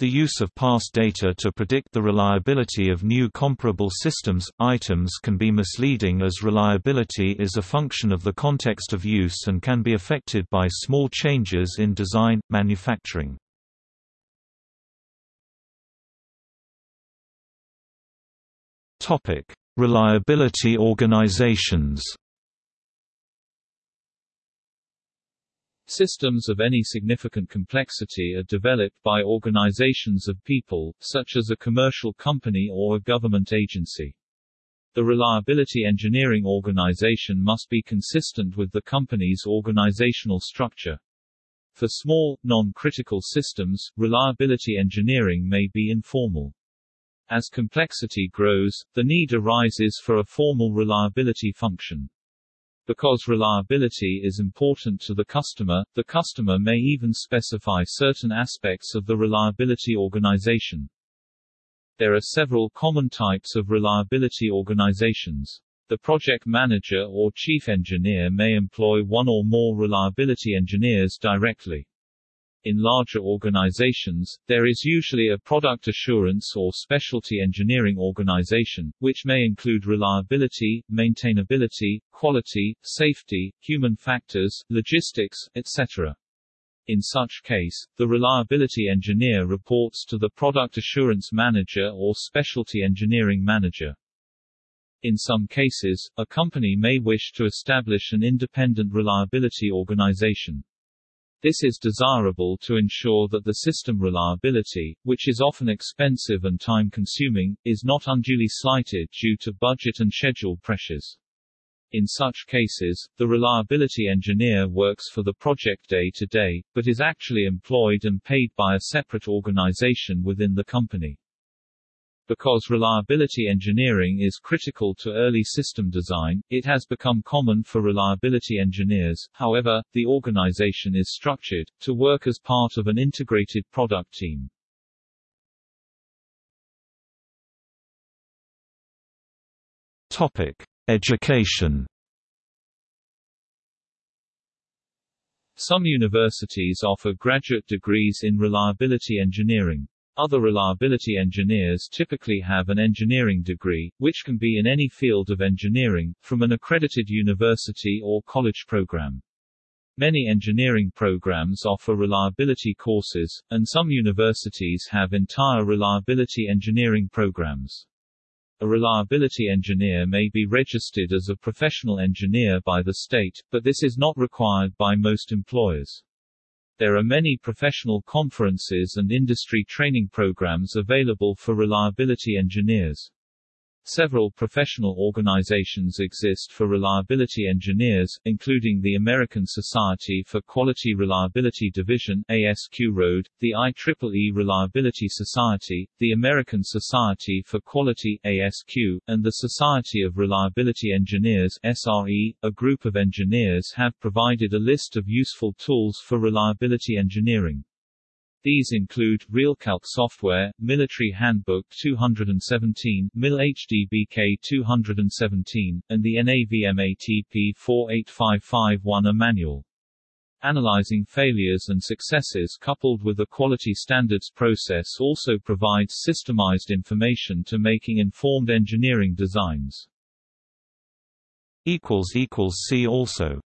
The use of past data to predict the reliability of new comparable systems, items can be misleading as reliability is a function of the context of use and can be affected by small changes in design, manufacturing. Reliability organizations Systems of any significant complexity are developed by organizations of people, such as a commercial company or a government agency. The reliability engineering organization must be consistent with the company's organizational structure. For small, non-critical systems, reliability engineering may be informal. As complexity grows, the need arises for a formal reliability function. Because reliability is important to the customer, the customer may even specify certain aspects of the reliability organization. There are several common types of reliability organizations. The project manager or chief engineer may employ one or more reliability engineers directly. In larger organizations, there is usually a product assurance or specialty engineering organization, which may include reliability, maintainability, quality, safety, human factors, logistics, etc. In such case, the reliability engineer reports to the product assurance manager or specialty engineering manager. In some cases, a company may wish to establish an independent reliability organization. This is desirable to ensure that the system reliability, which is often expensive and time-consuming, is not unduly slighted due to budget and schedule pressures. In such cases, the reliability engineer works for the project day to day, but is actually employed and paid by a separate organization within the company. Because reliability engineering is critical to early system design, it has become common for reliability engineers, however, the organization is structured, to work as part of an integrated product team. Topic. Education Some universities offer graduate degrees in reliability engineering. Other reliability engineers typically have an engineering degree, which can be in any field of engineering, from an accredited university or college program. Many engineering programs offer reliability courses, and some universities have entire reliability engineering programs. A reliability engineer may be registered as a professional engineer by the state, but this is not required by most employers. There are many professional conferences and industry training programs available for reliability engineers. Several professional organizations exist for reliability engineers, including the American Society for Quality Reliability Division ASQ Road, the IEEE Reliability Society, the American Society for Quality ASQ, and the Society of Reliability Engineers SRE. A group of engineers have provided a list of useful tools for reliability engineering. These include RelCalc software, Military Handbook 217, MIL HDBK 217, and the NAVMATP 48551 manual. Analyzing failures and successes coupled with a quality standards process also provides systemized information to making informed engineering designs. See also